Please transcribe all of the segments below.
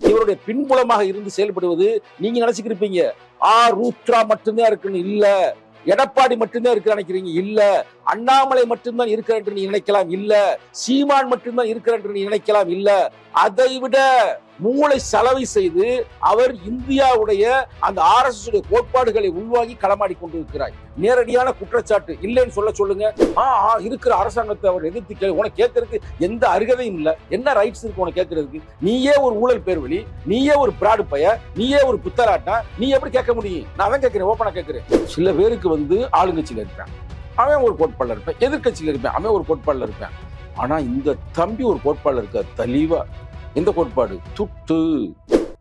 இவருடைய பின்புலமாக இருந்து செயல்படுவது நீங்க நினைச்சுக்கிருப்பீங்க. ஆ ரூத்ரா மட்டும்தான் இருக்குன்னு இல்ல. எடப்பாடி மட்டும்தான் இருக்கு நினைக்கிறீங்க? இல்ல. அண்ணாமலை மட்டும்தான் இருக்கிற என்று நீ நினைக்கலாம்? இல்ல. சீமான் மட்டும்தான் இருக்கிற என்று நீ நினைக்கலாம்? இல்ல. அதை விட மூளை செலவை செய்து அவர் இந்தியாவுடைய அந்த ஆர் எஸ் கோட்பாடுகளை உள்வாங்கி களமாடி கொண்டிருக்கிறார். நேரடியான குற்றச்சாட்டு இல்லைன்னு சொல்ல சொல்லுங்க. ஆ ஆ, இருக்கிற அரசாங்கத்தை அவர் எதிர்த்து கேளு உனக்கு கேட்கறதுக்கு எந்த அருகதையும் இல்லை. என்ன ரைட்ஸ் இருக்கு உனக்கு கேட்கறதுக்கு? நீயே ஒரு ஊழல் பேர்வழி நீயே ஒரு பிராடு பைய நீயே ஒரு புத்தராட்டா நீ எப்படி கேட்க முடியும்? நான் தான் கேட்கிறேன் ஓப்பனா கேட்கிறேன். சில பேருக்கு வந்து ஆளுங்கட்சியில் இருப்பேன். அவன் ஒரு கோட்பாடுல இருப்பேன் எதிர்கட்சியில் இருப்பேன் அவன் ஒரு கோட்பாடுல இருப்பேன். ஆனா இந்த தம்பி ஒரு கோட்பாடுல இருக்க தெளிவா. எந்த கோட்பாடு? துட்டு.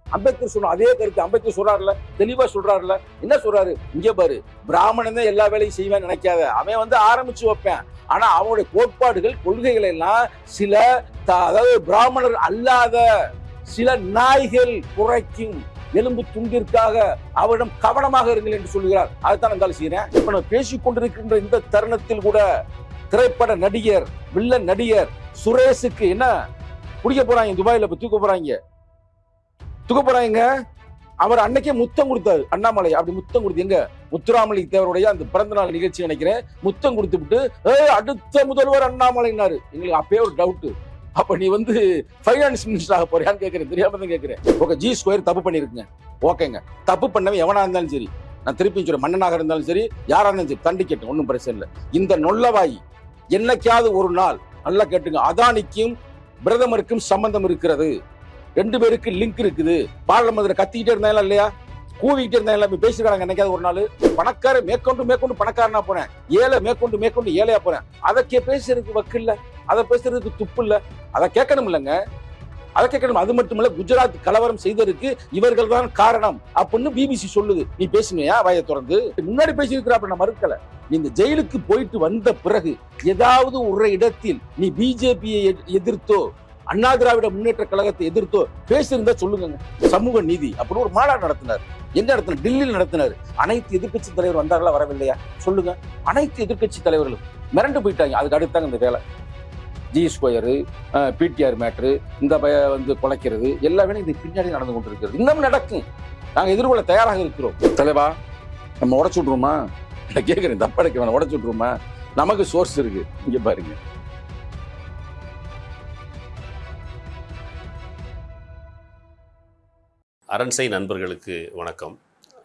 அம்பேத்கர் சொன்ன அதே கருத்து அம்பேத்கர் சொல்றாருல தெளிவா சொல்றாருல என்ன சொல்றாரு? இங்க பாரு பிராமணன் தான் எல்லா வேலையும் செய்வேன்னு நினைக்காத. அவன் வந்து ஆரம்பிச்சு வைப்பேன். ஆனா அவனுடைய கோட்பாடுகள் கொள்கைகள் எல்லாம் சில அதாவது பிராமணர் அல்லாத சில நாய்கள் குறைக்கும் எலும்பு துண்டிற்காக அவரிடம் கவனமாக இருங்கள் என்று சொல்கிறார் அதைத்தான் இருந்தாலும் செய்யறேன் இப்ப நான் பேசிக் கொண்டிருக்கின்ற இந்த தருணத்தில் கூட திரைப்பட நடிகர் வில்ல நடிகர் சுரேஷுக்கு என்ன? குடிக்க போறாங்க துபாயில இப்ப தூக்க போறாங்க. தூக்க போறாங்க அவர் அன்னைக்கே முத்தம் கொடுத்தாரு. அண்ணாமலை அப்படி முத்தம் கொடுத்து எங்க? முத்துராமலி தேவருடைய அந்த பிறந்த நாள் நிகழ்ச்சி நினைக்கிறேன். முத்தம் கொடுத்து விட்டு "ஏய், அடுத்த முதல்வர் அண்ணாமலைனாரு எங்களுக்கு அப்பயே ஒரு டவுட் அப்ப நீ வந்து ஃபைனான்ஸ் மினிஸ்டர் ஆக போறியான்னு கேட்கிறேன் தெரியாம தான் கேட்கிறேன் ஓகே ஜி ஸ்கொயர் தப்பு பண்ணிருக்குங்க. ஓகேங்க தப்பு பண்ணவன் எவனா இருந்தாலும் சரி நான் திருப்பி சொல்றேன் மன்னனாக இருந்தாலும் சரி யாரா இருந்தாலும் சரி தண்டிக்கட்டும் ஒன்றும் பிரச்சனை இல்லை. இந்த நொல்லவாய் என்னைக்காவது ஒரு நாள் நல்லா கேட்டுங்க. அதானிக்கும் பிரதமருக்கும் சம்பந்தம் இருக்கிறது. ரெண்டு பேருக்கு லிங்க் இருக்குது. பாராளுமன்றத்தில் கத்திக்கிட்டே இருந்தாங்களா இல்லையா? கூவிக்கிட்டே இருந்தாங்களா இப்ப பேசிருக்காங்க என்னைக்காவது ஒரு நாள். பணக்கார மேற்கொண்டு மேற்கொண்டு பணக்காரனா போறேன் ஏழை மேற்கொண்டு மேற்கொண்டு ஏழையா போறேன் அதை கே பேசுறதுக்கு வக்கு இல்ல. அதை பேசுறதுக்கு துப்பு இல்ல. அதை கேட்கணும் இல்லைங்க. அதை கேட்கணும். அது மட்டும் இல்ல குஜராத் கலவரம் செய்ததற்கு இவர்கள் தான் காரணம் அப்படின்னு பிபிசி சொல்லுது. நீ பேசுனியா? வாயை திறந்து. முன்னாடி பேசியிருக்கிறாப்ப நான் மறுக்கல. நீ இந்த ஜெயிலுக்கு போயிட்டு வந்த பிறகு ஏதாவது ஒரு இடத்தில் நீ பிஜேபியை எதிர்த்தோ அண்ணா திராவிட முன்னேற்ற கழகத்தை எதிர்த்தோ பேசியிருந்தா சொல்லுங்க சமூக நீதி அப்படின்னு ஒரு மாநாடு நடத்தினார். எந்த இடத்துல? டெல்லியில் நடத்தினார். அனைத்து எதிர்க்கட்சி தலைவர் வந்தார்களா வரவில்லையா? சொல்லுங்க. அனைத்து எதிர்க்கட்சி தலைவர்களும் மிரண்டு போயிட்டாங்க. அதுக்கு அடுத்தாங்க இந்த வேலை. ஜி ஸ்கொயரு பிடிஆர் மேட்ரு இந்த பய வந்து குலைக்கிறது எல்லாமே இது பின்னாடி நடந்து கொண்டிருக்கிறது. இன்னும் நடக்கும். நாங்கள் எதிர்கொள்ள தயாராக இருக்கிறோம். தலைவா நம்ம உடச்சு விட்ருமா நான் கேட்குறேன் தப்பா வேணாம். உடச்சு விட்ருமா நமக்கு சோர்ஸ் இருக்குது இங்கே பாருங்க. அரண்சை நண்பர்களுக்கு வணக்கம்.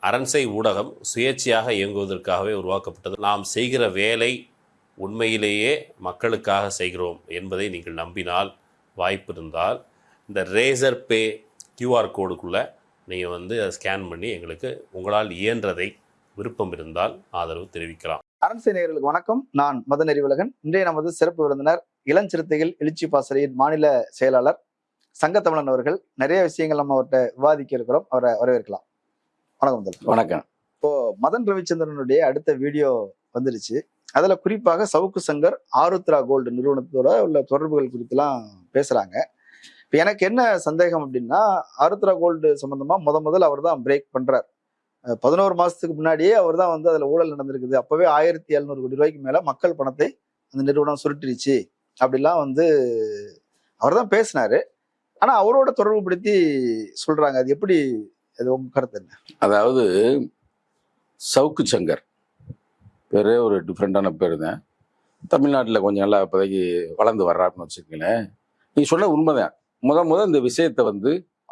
அரண்சை ஊடகம் சுயேட்சையாக இயங்குவதற்காகவே உருவாக்கப்பட்டது. நாம் செய்கிற வேலை உண்மையிலேயே மக்களுக்காக செய்கிறோம் என்பதை நீங்கள் நம்பினால் வாய்ப்பு இருந்தால் இந்த ரேசர் பே கியூஆர் கோடுக்குள்ளே நீங்கள் வந்து அதை ஸ்கேன் பண்ணி எங்களுக்கு உங்களால் இயன்றதை விருப்பம் இருந்தால் ஆதரவு தெரிவிக்கலாம். அரண்சை நேர்களுக்கு வணக்கம். நான் மதன் அறிவுலகன் இன்றைய நமது சிறப்பு விருந்தினர் இளஞ்சிறுத்தைகள் எழுச்சி பாசறையின் மாநில செயலாளர் சங்கத்தமிழன் அவர்கள் நிறைய விஷயங்கள் நம்ம அவர்கிட்ட விவாதிக்க இருக்கிறோம். அவரை வரவேற்கலாம். வணக்கம் வணக்கம். இப்போ மதன் ரவிச்சந்திரனுடைய அடுத்த வீடியோ வந்துருச்சு அதுல குறிப்பாக சவுக்கு சங்கர் ஆருத்ரா கோல்டு நிறுவனத்தோட உள்ள தொடர்புகள் குறித்துலாம் பேசுறாங்க. இப்போ எனக்கு என்ன சந்தேகம் அப்படின்னா ஆருத்ரா கோல்டு சம்பந்தமா முத முதல்ல அவர் தான் பிரேக் பண்றார். அஹ் பதினோரு மாசத்துக்கு முன்னாடியே அவர் தான் வந்து அதுல ஊழல் நடந்திருக்குது. அப்பவே ஆயிரத்தி எழுநூறு கோடி ரூபாய்க்கு மேல மக்கள் பணத்தை அந்த நிறுவனம் சுருட்டிருச்சு. அப்படிலாம் வந்து அவர் தான் பேசினாரு. ஆனா அவரோட தொடர்பு படுத்தி சொல்றாங்க. அது எப்படி அது உங்க கருத்து என்ன? அதாவது சவுக்கு சங்கர். பேரே ஒரு டிஃப்ரெண்டான பேர் தான். தமிழ்நாட்டில் கொஞ்சம் நல்லா இப்போதைக்கு வளர்ந்து வர்றாருன்னு வச்சுக்கங்களேன். நீ சொன்ன உண்மைதான். முத முத இந்த விஷயத்தை வந்து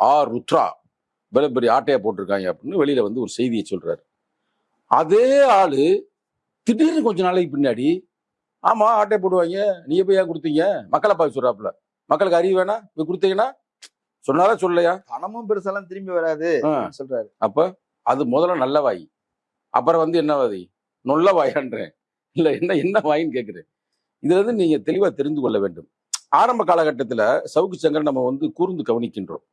ஆ ருத்ரா பெரிய பெரிய ஆட்டையை போட்டிருக்காங்க அப்படின்னு வெளியில் வந்து ஒரு செய்தியை சொல்கிறாரு அதே ஆள் திடீர்னு கொஞ்சம் நாளைக்கு பின்னாடி ஆமாம் ஆட்டையை போடுவாங்க. நீங்கள் போய் ஏன் கொடுத்தீங்க? மக்களை பார்த்து சொல்கிறாப்புல மக்களுக்கு அறிவு வேணா போய் கொடுத்தீங்கன்னா சொன்னாரா சொல்லலையா? பணமும் பெருசாலாம் திரும்பி வராது சொல்றாரு. அப்ப அது முதல்ல நல்ல வாய். அப்புறம் வந்து என்ன வாதி? நொல்ல வாயான்றேன். இல்ல என்ன என்ன வாயின்னு கேட்குறேன் இதுல இருந்து நீங்க தெளிவா தெரிந்து கொள்ள வேண்டும். ஆரம்ப காலகட்டத்துல சவுக்கு சங்கர் நம்ம வந்து கூர்ந்து கவனிக்கின்றோம்.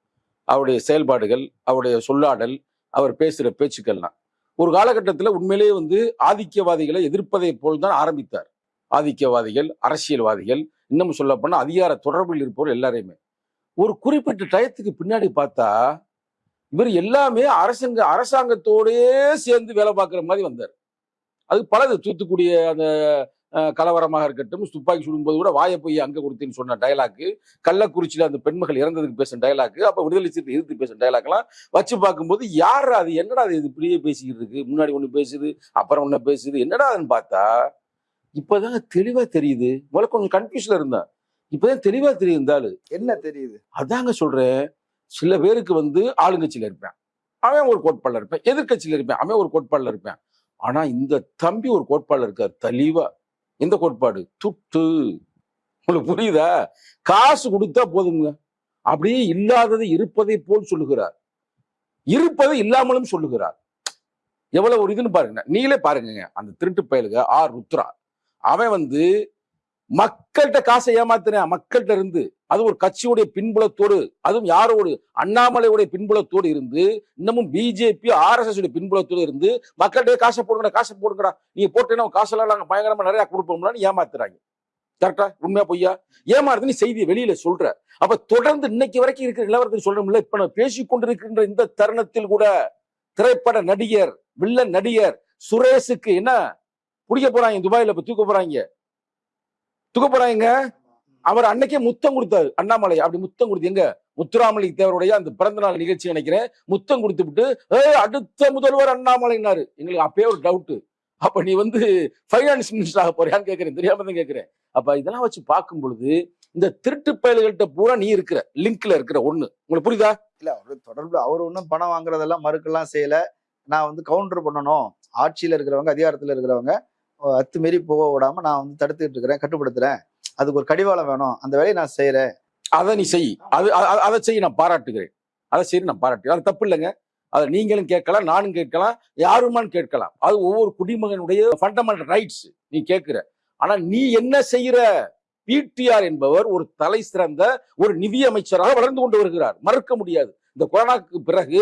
அவருடைய செயல்பாடுகள் அவருடைய சொல்லாடல் அவர் பேசுற பேச்சுக்கள்லாம். ஒரு காலகட்டத்துல உண்மையிலேயே வந்து ஆதிக்கவாதிகளை எதிர்ப்பதை போல் தான் ஆரம்பித்தார். ஆதிக்கவாதிகள் அரசியல்வாதிகள் இன்னமும் சொல்ல போனால் அதிகார தொடர்பில் இருப்பவர் எல்லாரையுமே. ஒரு குறிப்பிட்ட டயத்துக்கு பின்னாடி பார்த்தா இவர் எல்லாமே அரசாங்க அரசாங்கத்தோடயே சேர்ந்து வேலை பார்க்குற மாதிரி வந்தார். அது பலது தூத்துக்குடிய அந்த கலவரமாக இருக்கட்டும் துப்பாக்கி சுடும்போது கூட வாயை போய் அங்கே கொடுத்தேன்னு சொன்ன டயலாக்கு கள்ளக்குறிச்சியில் அந்த பெண்மகள் இறந்ததுக்கு பேசுன டயலாக்கு அப்போ விடுதலை சிறுத்தை எதிர்த்து பேசுன டயலாக்லாம் வச்சு பார்க்கும்போது யார் அது என்னடா அது இது இப்படியே பேசிக்கிட்டு இருக்கு? முன்னாடி ஒன்று பேசுது அப்புறம் ஒன்று பேசுது என்னடா அதுன்னு பார்த்தா இப்பதான் தெளிவா தெரியுது. முதல்ல கொஞ்சம் கன்ஃபியூஸ்ல இருந்தேன் இப்பதான் தெளிவா தெரியுது இந்த ஆளு. என்ன தெரியுது? அதாங்க சொல்றேன். சில பேருக்கு வந்து ஆளுங்கட்சியில இருப்பேன். அவன் ஒரு கோட்பாடுல இருப்பேன். எதிர்க்கட்சியில இருப்பேன். அவன் ஒரு கோட்பாடுல இருப்பேன். ஆனா இந்த தம்பி ஒரு கோட்பாடுல இருக்கார். தெளிவா. எந்த கோட்பாடு? துட்டு. உங்களுக்கு புரியுதா? காசு கொடுத்தா போதுங்க அப்படியே இல்லாதது இருப்பதை போல் சொல்லுகிறார். இருப்பதை இல்லாமலும் சொல்லுகிறார். எவ்வளவு ஒரு இதுன்னு பாருங்க. நீங்களே பாருங்க. அந்த திருட்டு பயலுக ஆர் ருத்ரா. அவன் வந்து மக்கள்கிட்ட காசை ஏமாத்துறேன் மக்கள்கிட்ட இருந்து. அது ஒரு கட்சியுடைய பின்புலத்தோடு அதுவும் யாரோடு? அண்ணாமலையுடைய பின்புலத்தோடு இருந்து இன்னமும் பிஜேபி ஆர்எஸ்எஸ் உடைய பின்புலத்தோடு இருந்து மக்கள்கிட்ட காசை போடுங்கடா காசை போடுங்கடா. நீங்க போட்டேன்னா காசெல்லாம் நாங்கள் பயங்கரமா நிறைய கொடுப்போம்லான்னு ஏமாத்துறாங்க. கரெக்டா உண்மையா பொய்யா? ஏமாறுது நீ செய்தியை வெளியில சொல்ற. அப்ப தொடர்ந்து இன்னைக்கு வரைக்கும் இருக்கிற நிலவரத்தை சொல்றோம்ல இப்ப நான் பேசிக்கொண்டிருக்கின்ற இந்த தருணத்தில் கூட திரைப்பட நடிகர் வில்லன் நடிகர் சுரேஷுக்கு என்ன? பிடிக்க போறாங்க துபாயில இப்ப தூக்க போறாங்க. தூக்க போறாங்க. அவர் அன்னைக்கே முத்தம் கொடுத்தாரு. அண்ணாமலை அப்படி முத்தம் கொடுத்து எங்க? முத்துராமலை தேவருடைய அந்த பிறந்த நாள் நிகழ்ச்சி நினைக்கிறேன். முத்தம் கொடுத்து விட்டு ஏய் அடுத்த முதல்வர் அண்ணாமலைனாரு எங்களுக்கு அப்பயே ஒரு டவுட் அப்ப நீ வந்து ஃபைனான்ஸ் மினிஸ்டர் ஆக போறியான்னு கேட்கிறேன் தெரியாம தான் கேட்கிறேன் அப்ப இதெல்லாம் வச்சு பார்க்கும் பொழுது இந்த திருட்டு பயல்கள்ட்ட பூரா நீ இருக்கிற லிங்க்ல இருக்கிற ஒண்ணு. உங்களுக்கு புரியுதா? இல்ல அவரு தொடர்பு அவர் ஒன்றும் பணம் வாங்குறதெல்லாம் மறுக்கெல்லாம் செய்யல. நான் வந்து கவுண்டர் பண்ணணும். ஆட்சியில இருக்கிறவங்க அதிகாரத்துல இருக்கிறவங்க அத்துமீறி போக விடாம நான் வந்து தடுத்துக்கிட்டு இருக்கிறேன் கட்டுப்படுத்துறேன். அதுக்கு ஒரு கடிவாளம் வேணும். அந்த வேலையை நான் செய்யறேன் அதை நீ செய். அது அதை செய்ய நான் பாராட்டுகிறேன். அதை செய்ய நான் பாராட்டுகிறேன். அது தப்பு இல்லைங்க. அதை நீங்களும் கேட்கலாம் நானும் கேட்கலாம் யாருமான்னு கேட்கலாம். அது ஒவ்வொரு குடிமகனுடைய ஃபண்டமெண்டல் ரைட்ஸ் நீ கேட்கிற. ஆனா நீ என்ன செய்யற பிடிஆர் என்பவர் ஒரு தலை சிறந்த ஒரு நிதி அமைச்சராக வளர்ந்து கொண்டு வருகிறார். மறுக்க முடியாது. இந்த கொரோனாக்கு பிறகு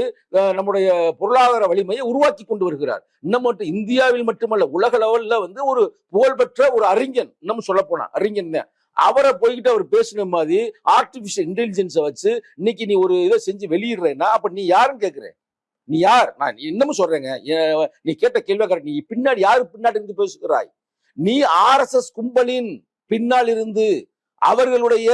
நம்முடைய பொருளாதார வலிமையை உருவாக்கி கொண்டு வருகிறார். இன்னும் மட்டும் இந்தியாவில் மட்டுமல்ல உலக லெவலில் வந்து ஒரு புகழ்பெற்ற ஒரு அறிஞன் இன்னும் சொல்ல போனா அறிஞன் தான். அவரை போய்கிட்டு அவர் பேசின மாதிரி ஆர்டிபிஷியல் இன்டெலிஜென்ஸை வச்சு இன்னைக்கு நீ ஒரு இதை செஞ்சு வெளியிடுறேன்னா அப்ப நீ யாருன்னு கேக்குறேன் நீ யார்? நான் இன்னமும் சொல்றேங்க நீ கேட்ட கேள்வி கரெக்ட் நீ பின்னாடி யாரு பின்னாடி இருந்து பேசுகிறாய்? நீ ஆர்எஸ்எஸ் கும்பலின் பின்னால் இருந்து அவர்களுடைய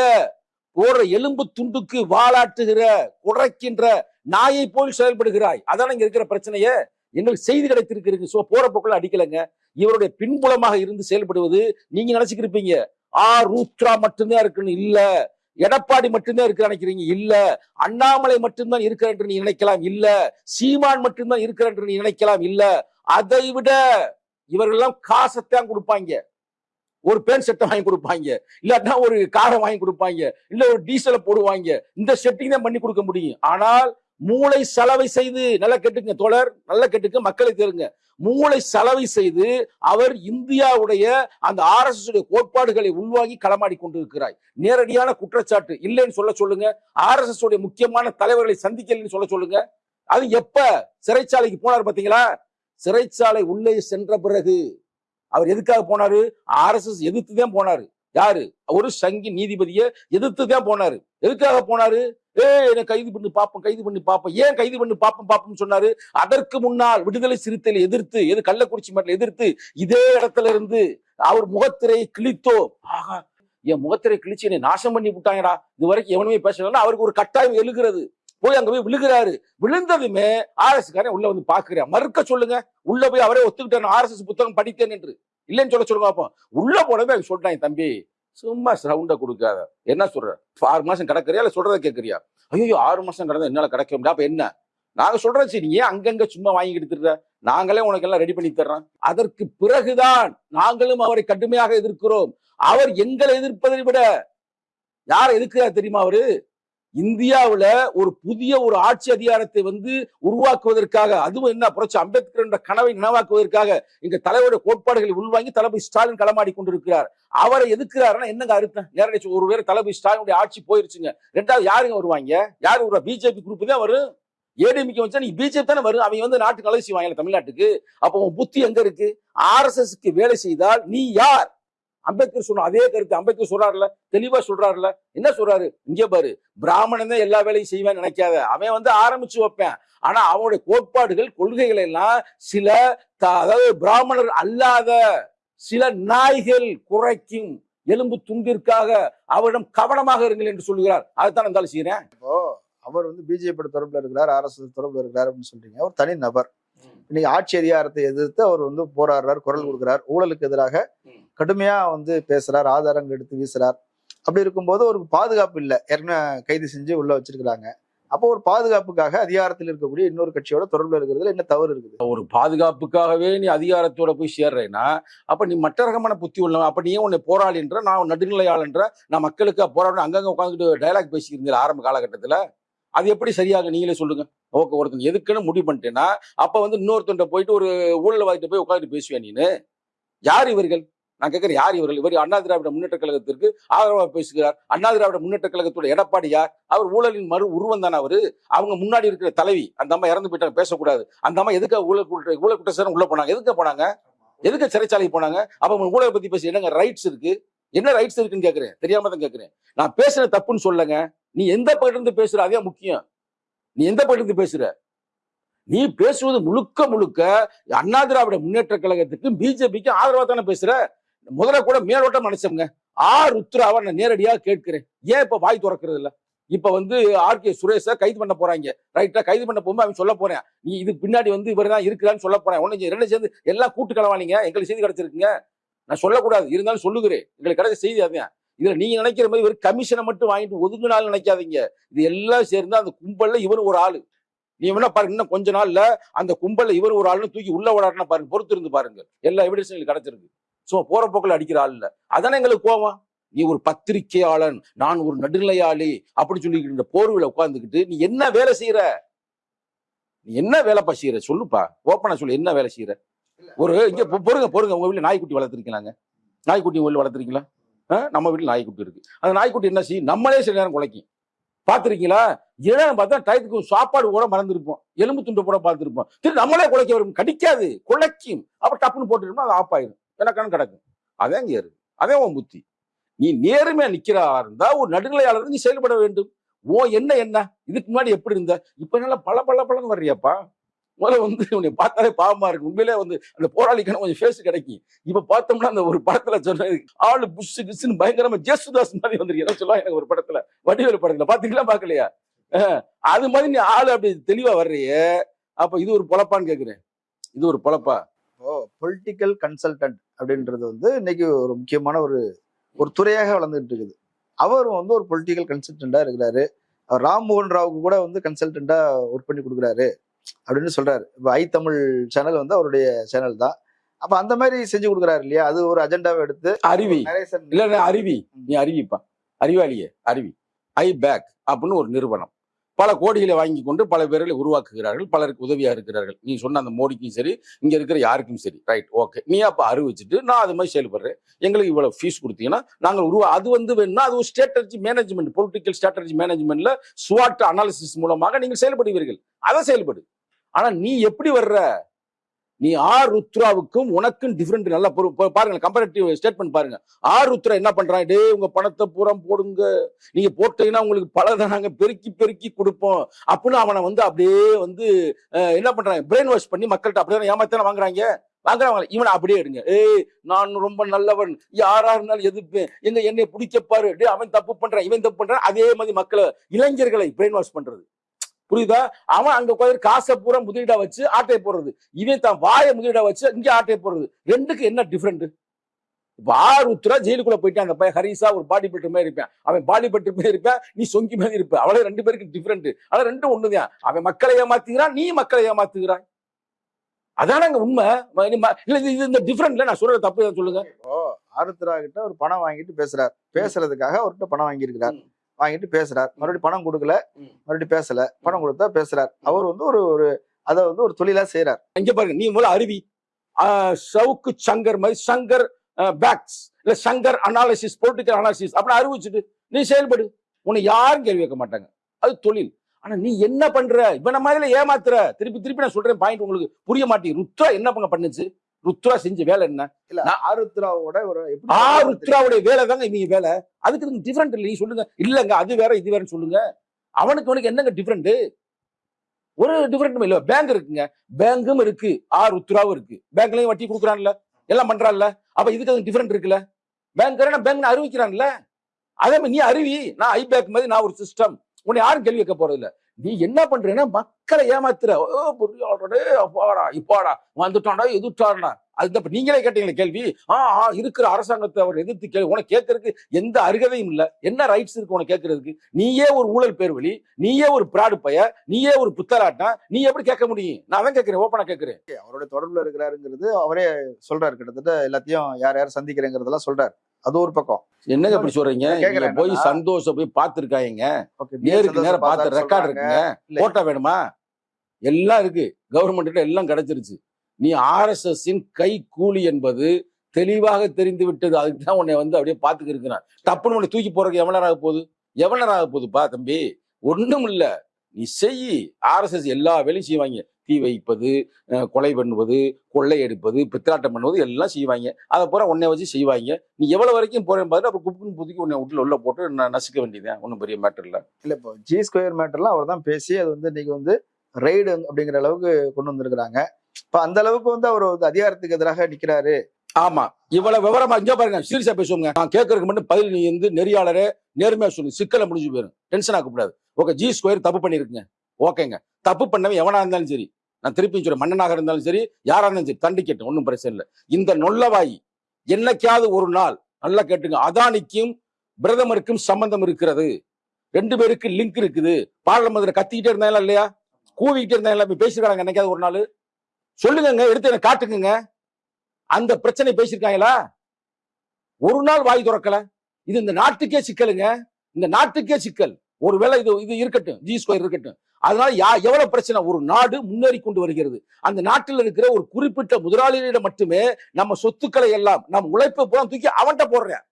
போற எலும்பு துண்டுக்கு வாளாட்டுகிற குறைக்கின்ற நாயை போல் செயல்படுகிறாய். அதான் இங்க இருக்கிற பிரச்சனையே? எங்களுக்கு செய்தி கிடைத்திருக்கிறீங்க சோ போற போக்குல அடிக்கலைங்க. இவருடைய பின்புலமாக இருந்து செயல்படுவது நீங்க நினைச்சுக்கிருப்பீங்க. ஆ ரூத்ரா மட்டும்தான் இருக்குன்னு இல்ல. எடப்பாடி மட்டும்தான் இருக்கு நினைக்கிறீங்க? இல்ல. அண்ணாமலை மட்டும்தான் இருக்கிற என்று நீ நினைக்கலாம்? இல்ல. சீமான் மட்டும்தான் இருக்கிற என்று நீ நினைக்கலாம்? இல்ல. அதை விட இவர்கள்லாம் காசத்தான் கொடுப்பாங்க. ஒரு பேன் செட்டை வாங்கி கொடுப்பாங்க. இல்லாட்டா ஒரு காரை வாங்கி கொடுப்பாங்க. இல்ல ஒரு டீசலை போடுவாங்க. இந்த செட்டிங் தான் பண்ணி கொடுக்க முடியும். ஆனால் மூளை செலவை செய்து நல்லா கேட்டுங்க தோழர் நல்லா கேட்டுக்க மக்களை தெருங்க மூளை செலவை செய்து அவர் இந்தியாவுடைய அந்த ஆர் எஸ் கோட்பாடுகளை உள்வாங்கி களமாடி கொண்டிருக்கிறாய். நேரடியான குற்றச்சாட்டு இல்லைன்னு சொல்ல சொல்லுங்க. ஆர் உடைய முக்கியமான தலைவர்களை சந்திக்கலன்னு சொல்ல சொல்லுங்க. அது எப்ப சிறைச்சாலைக்கு போனார் பாத்தீங்களா? சிறைச்சாலை உள்ளே சென்ற பிறகு. அவர் எதுக்காக போனாரு? ஆர்எஸ்எஸ் எதிர்த்து தான் போனாரு. யாரு? ஒரு சங்கி நீதிபதியை எதிர்த்து தான் போனாரு. எதுக்காக போனாரு? ஏ என்ன கைது பண்ணி பார்ப்போம் கைது பண்ணி பார்ப்போம் ஏன் கைது பண்ணி பார்ப்போம் பாப்போம் சொன்னாரு? அதற்கு முன்னால் விடுதலை சிறுத்தையில எதிர்த்து எது கள்ளக்குறிச்சி மட்டும் எதிர்த்து இதே இடத்துல இருந்து அவர் முகத்திரையை கிழித்தோ ஆகா என் முகத்திரை கிழிச்சு என்னை நாசம் பண்ணி விட்டாங்கடா. இது வரைக்கும் எவனுமே பேசலன்னா அவருக்கு ஒரு கட்டாயம் எழுகிறது. போய் அங்க போய் விழுகிறாரு. விழுந்ததுமே ஆர்எஸ் காரன் உள்ள வந்து பாக்குறேன் மறுக்க சொல்லுங்க. உள்ள போய் அவரே ஒத்துக்கிட்டேன் ஆர்எஸ்எஸ் புத்தகம் படித்தேன் என்று. இல்லைன்னு சொல்ல சொல்லுங்க பாப்போம். உள்ள போனவே அவங்க சொல்லிட்டாங்க தம்பி சும்மா சவுண்ட கொடுக்காத. என்ன சொல்ற? ஆறு மாசம் கிடக்குறியா? இல்ல சொல்றத கேட்கறியா ஐயோ ஆறு மாசம் கிடந்தா என்னால கிடைக்க முடியாது அப்ப என்ன? நாங்க சொல்றோம் சரி நீ ஏன் அங்கங்க சும்மா வாங்கி திரிற நாங்களே உனக்கு எல்லாம் ரெடி பண்ணி தர்றோம். அதற்கு பிறகுதான் நாங்களும் அவரை கடுமையாக எதிர்க்கிறோம். அவர் எங்களை எதிர்ப்பதை விட யாரை எதிர்க்கிறார் தெரியுமா அவரு? இந்தியாவுல ஒரு புதிய ஒரு ஆட்சி அதிகாரத்தை வந்து உருவாக்குவதற்காக அதுவும் என்ன புரட்சி அம்பேத்கர் என்ற கனவை நினைவாக்குவதற்காக இங்க தலைவருடைய கோட்பாடுகளை உள்வாங்கி தளபதி ஸ்டாலின் களமாடி கொண்டிருக்கிறார். அவரை எதுக்குறாருன்னா என்னங்க அர்த்தம்? நேரடி ஒரு பேர் தளபதி ஸ்டாலினுடைய ஆட்சி போயிருச்சுங்க. ரெண்டாவது யாருங்க வருவாங்க? யாரு வருவா பிஜேபி குரூப் தான் வரும்? ஏடிஎம்கே வச்சா நீ பிஜேபி தானே வரும். அவங்க வந்து நாட்டுக்கு நல்லது செய்வாங்க தமிழ்நாட்டுக்கு. அப்போ உன் புத்தி எங்க இருக்கு? ஆர்எஸ்எஸ்க்கு வேலை செய்தால் நீ யார்? அம்பேத்கர் சொன்ன அதே கருத்து அம்பேத்கர் சொல்றாருல தெளிவா சொல்றாருல என்ன சொல்றாரு? இங்கே பாரு பிராமணன் தான் எல்லா வேலையும் செய்வேன்னு நினைக்காத. அவன் வந்து ஆரம்பிச்சு வைப்பேன். ஆனா அவனுடைய கோட்பாடுகள் கொள்கைகள் எல்லாம் சில அதாவது பிராமணர் அல்லாத சில நாய்கள் குறைக்கும் எலும்பு துண்டிற்காக அவரிடம் கவனமாக இருங்கள் என்று சொல்லுகிறார். அதைத்தான் இருந்தாலும் செய்யறேன் இப்போ அவர் வந்து பிஜேபி தொடர்புல இருக்கிறார் ஆர்எஸ்எஸ் தொடர்புல இருக்கிறார் அப்படின்னு சொல்றீங்க. ஒரு தனி நபர். இன்னைக்கு ஆட்சி அதிகாரத்தை எதிர்த்து அவர் வந்து போராடுறார் குரல் கொடுக்கிறார். ஊழலுக்கு எதிராக கடுமையாக வந்து பேசுகிறார் ஆதாரங்கள் எடுத்து வீசுறார். அப்படி இருக்கும்போது ஒரு பாதுகாப்பு இல்லை. ஏற்கனவே கைது செஞ்சு உள்ள வச்சிருக்கிறாங்க. அப்போ ஒரு பாதுகாப்புக்காக அதிகாரத்தில் இருக்கக்கூடிய இன்னொரு கட்சியோட தொடர்பில் இருக்கிறதுல என்ன தவறு இருக்குது? ஒரு பாதுகாப்புக்காகவே நீ அதிகாரத்தோட போய் சேர்றேன்னா அப்ப நீ மற்ற ரகமான புத்தி உள்ள அப்ப நீ உன்னை போராளின்ற நான் நடுநிலையாளன்ற நான் மக்களுக்கு போராட அங்கங்க உட்காந்துட்டு டயலாக் பேசிக்கிறீங்க ஆரம்ப காலகட்டத்துல? அது எப்படி சரியாக நீங்களே சொல்லுங்க. ஓகே ஒருத்தன் எதுக்குன்னு முடிவு பண்ணிட்டேன்னா அப்ப வந்து இன்னொருத்தன் போயிட்டு ஒரு ஊழல்வாதிட்ட போய் உட்காந்துட்டு பேசுவேன் நீனு? யார் இவர்கள்? நான் கேட்கிறேன் யார் இவர்கள்? இவர் அண்ணா திராவிட முன்னேற்ற கழகத்திற்கு ஆதரவாக பேசுகிறார். அண்ணா திராவிட முன்னேற்ற கழகத்தோட எடப்பாடி யார்? அவர் ஊழலின் மறு உருவம் தானே அவரு? அவங்க முன்னாடி இருக்கிற தலைவி அந்த அம்மா இறந்து போயிட்டாங்க பேசக்கூடாது. அந்த அம்மா எதுக்கு ஊழல் குற்ற ஊழல் குற்றச்சாரம் உள்ள போனாங்க? எதுக்கு போனாங்க? எதுக்கு சிறைச்சாலைக்கு போனாங்க? அப்ப அவங்க ஊழலை பத்தி பேசி என்னங்க ரைட்ஸ் இருக்கு? என்ன ரைட்ஸ் இருக்குன்னு கேட்கறேன். தெரியாம தான் கேக்குறேன் நான் பேசுன தப்புன்னு சொல்லுங்க. நீ எந்த பகிர்ந்து இருந்து பேசுற? அதே முக்கியம். நீ எந்த பகிர்ந்து இருந்து பேசுற? நீ பேசுவது முழுக்க முழுக்க அண்ணா திராவிட முன்னேற்ற கழகத்துக்கு பிஜேபிக்கு ஆதரவா தானே பேசுற? முதல்ல கூட மேலோட்டம் நினைச்சவங்க ஆர் உத்ராவை நான் நேரடியா கேட்கிறேன். ஏன் இப்ப வாய் திறக்கிறது இல்ல? இப்ப வந்து ஆர். கே. சுரேஷ கைது பண்ண போறாங்க. ரைட்டா கைது பண்ண போகும்போது அவன் சொல்ல போறேன். நீ இதுக்கு பின்னாடி வந்து இவர் தான் இருக்கிறான்னு சொல்ல போறேன். ஒண்ணு ரெண்டு சேர்ந்து எல்லாம் கூட்டு கலவானீங்க எங்களுக்கு செய்தி கிடைச்சிருக்குங்க. நான் சொல்லக்கூடாது. இருந்தாலும் சொல்லுகிறேன். எங்களுக்கு கிடைச்ச செய்தி அதான். இதுல நீங்க நினைக்கிற மாதிரி ஒரு கமிஷனை மட்டும் வாங்கிட்டு ஒதுங்கினாலும் நினைக்காதீங்க. இது எல்லாம் சேர்ந்து அந்த கும்பல்ல இவர் ஒரு ஆளு. நீ வேணா பாருங்க இன்னும் கொஞ்ச நாள்ல அந்த கும்பல்ல இவர் ஒரு ஆளுன்னு தூக்கி உள்ள விடாருன்னா பாருங்க. பொறுத்து இருந்து பாருங்க. எல்லா எவிடன்ஸும் எங்களுக்கு கிடைச்சிருக்கு. சும்மா போற போக்கில் அடிக்கிற ஆள் இல்ல. அதானே எங்களுக்கு கோவம்? நீ ஒரு பத்திரிக்கையாளன் நான் ஒரு நடுநிலையாளி அப்படி சொல்லிக்கிட்டு இந்த போர்வில உட்கார்ந்துக்கிட்டு நீ என்ன வேலை செய்யற நீ என்ன வேலைப்பா செய்யற சொல்லுப்பா. ஓப்பனா சொல்லு என்ன வேலை செய்யற ஒரு இங்க பொறுங்க பொறுங்க. உங்க வீட்டுல நாய்க்குட்டி வளர்த்துருக்கீங்களாங்க? நாய்க்குட்டி உங்க வளர்த்துருக்கீங்களா? நம்ம வீட்டுல நாய்க்குட்டி இருக்கு. அந்த நாய்க்குட்டி என்ன செய்யும் நம்மளே சில நேரம் குலைக்கும். பாத்துருக்கீங்களா ஏன்னா பார்த்தா டயத்துக்கு சாப்பாடு கூட மறந்துருப்போம். எலும்பு துண்டு கூட பார்த்துருப்போம். திரு நம்மளே குலைக்க வரும். கடிக்காது. குலைக்கும். அப்புறம் டப்புன்னு போட்டுருப்போம் அது ஆஃப் ஆயிரும். எனக்கான கிடக்கும். அதே இங்க இருக்கு அதே உன் புத்தி. நீ நேர்மையா நிக்கிறா இருந்தா ஒரு நடுநிலையாளர் நீ செயல்பட வேண்டும். ஓ என்ன என்ன? இதுக்கு முன்னாடி எப்படி இருந்த? இப்ப நல்லா பல பல பலன்னு வர்றியாப்பா? முதல்ல வந்து உன்னை பார்த்தாலே பாவமா இருக்கு. உண்மையிலே வந்து அந்த போராளிக்கான கொஞ்சம் ஃபேஸ் கிடைக்கும். இப்ப பார்த்தோம்னா அந்த ஒரு படத்துல சொன்ன ஆளு புஷ் கிஸ்ன்னு பயங்கரமா ஜேசுதாஸ் மாதிரி வந்திருக்கு. சொல்லுவா எனக்கு ஒரு படத்துல? வடிவேலு படத்துல. பாத்தீங்களா பாக்கலையா அது மாதிரி நீ ஆளு அப்படி தெளிவா வர்றியே. அப்ப இது ஒரு பொழப்பான்னு கேக்குறேன். இது ஒரு பொழப்பா? இப்போ பொலிட்டிக்கல் கன்சல்டன்ட் அப்படின்றது வந்து இன்னைக்கு ஒரு முக்கியமான ஒரு ஒரு துறையாக வளர்ந்துட்டு இருக்குது. அவரும் வந்து ஒரு பொலிட்டிக்கல் கன்சல்டண்டா இருக்கிறாரு. அவர் ராம்மோகன் ராவுக்கு கூட வந்து கன்சல்டண்டா ஒர்க் பண்ணி கொடுக்குறாரு அப்படின்னு சொல்றாரு. இப்போ ஐ தமிழ் சேனல் வந்து அவருடைய சேனல் தான். அப்ப அந்த மாதிரி செஞ்சு கொடுக்குறாரு இல்லையா? அது ஒரு அஜெண்டாவை எடுத்து அருவி இல்ல அருவி நீ அறிவிப்பா. அறிவாளியே அருவி ஐ பேக் அப்படின்னு ஒரு நிறுவனம். பல கோடிகளை வாங்கி கொண்டு பல பேர்களை உருவாக்குகிறார்கள் பலருக்கு உதவியாக இருக்கிறார்கள். நீ சொன்ன அந்த மோடிக்கும் சரி இங்கே இருக்கிற யாருக்கும் சரி. ரைட் ஓகே நீ அப்போ அறிவிச்சுட்டு நான் அது மாதிரி செயல்படுறேன். எங்களுக்கு இவ்வளோ ஃபீஸ் கொடுத்தீங்கன்னா நாங்கள் உருவா அது வந்து வேணும்னா அது ஒரு ஸ்ட்ராட்டஜி மேனேஜ்மெண்ட் பொலிட்டிக்கல் ஸ்ட்ராட்டஜி மேனேஜ்மெண்ட்ல ஸ்வாட் அனாலிசிஸ் மூலமாக நீங்கள் செயல்படுவீர்கள். அதை செயல்படு. ஆனால் நீ எப்படி வர்ற? நீ ஆர் ருத்ராவுக்கும் உனக்கும் டிஃப்ரெண்ட் நல்லா பாருங்க கம்பேரிட்டிவ் ஸ்டேட்மெண்ட் பாருங்க. ஆர் ருத்ரா என்ன பண்றான்? டே உங்க பணத்தை பூரா போடுங்க. நீங்க போட்டீங்கன்னா உங்களுக்கு பல நாங்க பெருக்கி பெருக்கி கொடுப்போம். அப்படின்னு அவனை வந்து அப்படியே வந்து என்ன பண்றாங்க? பிரெயின் வாஷ் பண்ணி மக்கள்கிட்ட அப்படியே ஏமாத்தான வாங்குறாங்க? வாங்குறாங்க இவனை அப்படியே எடுங்க. ஏய் நான் ரொம்ப நல்லவன். யாரா இருந்தாலும் எதிர்ப்பேன் எங்க என்னை பிடிக்க பாரு. அவன் தப்பு பண்றான் இவன் தப்பு பண்றான். அதே மாதிரி மக்களை இளைஞர்களை பிரெயின் வாஷ் பண்றது. புரியுதா? அவன் அங்க உட்காந்து காசை பூரா முதலீடா வச்சு ஆட்டையை போடுறது. இவன் தான் வாயை முதலீடா வச்சு இங்க ஆட்டையை போடுறது. ரெண்டுக்கு என்ன டிஃபரெண்ட் இப்ப ஆறு உத்தரா ஜெயிலுக்குள்ள போயிட்டான். அந்த பையன் ஹரிசா ஒரு பாடி பில்டர் மாதிரி இருப்பேன். அவன் பாடி பில்டர் மாதிரி இருப்பேன் நீ சொங்கி மாதிரி இருப்ப. அவளே ரெண்டு பேருக்கு டிஃபரெண்ட் ஆனா ரெண்டும் ஒண்ணுதான். அவன் மக்களை ஏமாத்துகிறான் நீ மக்களை ஏமாத்துகிறாய். அதான அங்க உண்மை? இல்ல இது- இந்த டிஃபரெண்ட்ல நான் சொல்றது தப்பு சொல்லுங்க. ஆருத்ரா கிட்ட ஒரு பணம் வாங்கிட்டு பேசுறார். பேசுறதுக்காக அவர்கிட்ட பணம் வாங்கியிருக்கிறார். வாங்கிட்டு பேசுறார். மறுபடியும் பணம் கொடுக்கல. மறுபடியும் பேசல. பணம் கொடுத்தா பேசுறார். அவர் வந்து ஒரு ஒரு அதை வந்து ஒரு தொழிலா செய்யறார் இங்க பாருங்க நீ முதல்ல அருவி சவுக்கு சங்கர் மாதிரி சங்கர் பேக்ஸ் இல்ல சங்கர் அனாலிசிஸ் பொலிட்டிக்கல் அனாலிசிஸ் அப்படி அறிவிச்சுட்டு நீ செயல்படு. உன்னை யாரும் கேள்வி கேட்க மாட்டாங்க. அது தொழில். ஆனா நீ என்ன பண்ற? இவன மாதிரில ஏமாத்துற. திருப்பி திருப்பி நான் சொல்றேன் பாயிண்ட் உங்களுக்கு புரிய மாட்டேங்குது. ருத்ரா என்ன பண்ண பண்ணுச்சு? ருத்ரா செஞ்ச வேலை என்ன? இல்ல ஆருத்ராவோட ஒரு எப்படி ஆ சொல்றது ருத்ராவுடைய வேலை தாங்க இவங்க வேலை. அதுக்கு டிஃபரெண்ட் இல்லை. நீ சொல்லுங்க. இல்லங்க அது வேற இது வேறன்னு சொல்லுங்க. அவனுக்கு அவனுக்கு என்னங்க டிஃபரெண்ட் ஒரு டிஃபரெண்ட் இல்ல. பேங்க் இருக்குங்க. பேங்கும் இருக்கு. ஆ ருத்ராவும் இருக்கு. பேங்க்லயும் வட்டி கொடுக்குறான்ல. எல்லாம் பண்றான்ல. அப்ப இதுக்கு அது டிஃபரெண்ட் இருக்குல்ல? பேங்க் பேங்க் அறிவிக்கிறான்ல. அதே மாதிரி நீ அறிவி. நான் ஐ பேக் மாதிரி நான் ஒரு சிஸ்டம் உன்னை யாரும் கேள்வி வைக்க போறது இல்ல நீ என்ன பண்றேன்னா மக்களை ஏமாத்துற. ஓ அப்பாடா இப்பாடா. வந்துட்டான்டா எதிர்த்தாடா அது தப்ப. நீங்களே கேட்டீங்களே கேள்வி? ஆ ஆ, இருக்கிற அரசாங்கத்தை அவர் எதிர்த்து கேள்வி உனக்கு கேட்கறதுக்கு எந்த அருகதையும் இல்ல. என்ன ரைட்ஸ் இருக்கு உனக்கு கேட்கறதுக்கு? நீயே ஒரு ஊழல் பேர் வழி நீயே ஒரு பிராடு பைய நீயே ஒரு புத்தராட்டம் நீ எப்படி கேட்க முடியும்? நான் தான் கேட்கிறேன் ஓப்பனா கேட்கிறேன். அவருடைய தொடர்புல இருக்கிறாருங்கிறது அவரே சொல்றாரு. கிட்டத்தட்ட எல்லாத்தையும் யார் யார் சந்திக்கிறேங்கிறதெல்லாம் சொல்றாரு. அது ஒரு பக்கம். என்னங்க இப்படி சொல்றீங்க? நீங்க போய் என்னன்னா- சந்தோஷ போய் பார்த்திருக்காங்க நேருக்கு நேரம் பார்த்த ரெக்கார்ட் இருக்குங்க. போட்டோ வேணுமா? எல்லாம் இருக்கு. கவர்மெண்ட் எல்லாம் கிடைச்சிருச்சு. நீ ஆர்எஸ்எஸ் இன் கை கூலி என்பது தெளிவாக தெரிந்து விட்டது. அதுக்கு தான் உன்னை வந்து அப்படியே பார்த்துக்கு இருக்கிறான். டப்புன்னு உன்னை தூக்கி போறதுக்கு எவ்வளவு நேரம் ஆக போகுது? எவ்வளவு நேரம் ஆக போகுதுப்பா தம்பி? ஒண்ணும் இல்ல நீ செய். ஆர்எஸ்எஸ் எல்லா வேலையும் செய்வாங்க தீ வைப்பது கொலை பண்ணுவது கொள்ளையடிப்பது பித்தலாட்டம் பண்ணுவது எல்லாம் செய்வாங்க. அதை பூரா உன்னை வச்சு செய்வாங்க. நீ எவ்வளவு வரைக்கும் போறேன் பாரு அப்புறம் குப்புன்னு புதுக்கி உன்னை உள்ள உள்ள போட்டு ந- நசுக்க வேண்டியதுதான். ஒன்றும் பெரிய மேட்டர் இல்ல. இல்ல இப்போ ஜி ஸ்கொயர் மேட்டர்லாம் அவர் தான் பேசி அது வந்து இன்னைக்கு வந்து ரைடு அப்படிங்கிற அளவுக்கு கொண்டு வந்திருக்கிறாங்க. இப்ப அந்த அளவுக்கு வந்து அவர் வந்து அதிகாரத்துக்கு எதிராக நிக்கிறாரு. ஆமா. இவ்வளவு விவரமா இங்க பாருங்க சீரியஸா பேசுவோங்க. நான் கேட்கறதுக்கு மட்டும் பதில் நீ வந்து நெறியாளரே நேர்மையா சொல்லு. சிக்கலை முடிஞ்சு போயிடும் டென்ஷன் ஆகக்கூடாது. ஓகே ஜி ஸ்கொயர் தப்பு பண்ணிருக்குங்க. ஓகேங்க தப்பு பண்ணவன் எவனா இருந்தாலும் சரி. நான் திருப்பி சொல்றேன். மன்னனாக இருந்தாலும் சரி யாரா இருந்தாலும் சரி தண்டிக்கட்டும் ஒன்றும் பிரச்சனை இல்லை. இந்த நொல்லவாய் என்னைக்காவது ஒரு நாள் நல்லா கேட்டுங்க அதானிக்கும் பிரதமருக்கும் சம்பந்தம் இருக்கிறது. ரெண்டு பேருக்கு லிங்க் இருக்குது. பார்லமெண்ட்ல கத்திக்கிட்டே இருந்தாங்களா இல்லையா? கூவிக்கிட்டே இருந்தாங்களா இப்ப பேசிருக்காங்க என்னைக்காவது ஒரு நாள். சொல்லுங்க எடுத்து எனக்கு காட்டுங்க அந்த பிரச்சனை பேசியிருக்காங்களா ஒரு நாள் வாய் திறக்கல. இது இந்த நாட்டுக்கே சிக்கலுங்க. இந்த நாட்டுக்கே சிக்கல். ஒருவேளை இது இது இருக்கட்டும். ஜி ஸ்கொயர் இருக்கட்டும். அதனால யா எவ்வளவு பிரச்சனை? ஒரு நாடு முன்னேறி கொண்டு வருகிறது. அந்த நாட்டில் இருக்கிற ஒரு குறிப்பிட்ட முதலாளிகளிடம் மட்டுமே நம்ம சொத்துக்களை எல்லாம் நம்ம உழைப்பை பூரா தூக்கி அவன்கிட்ட போடுறேன்.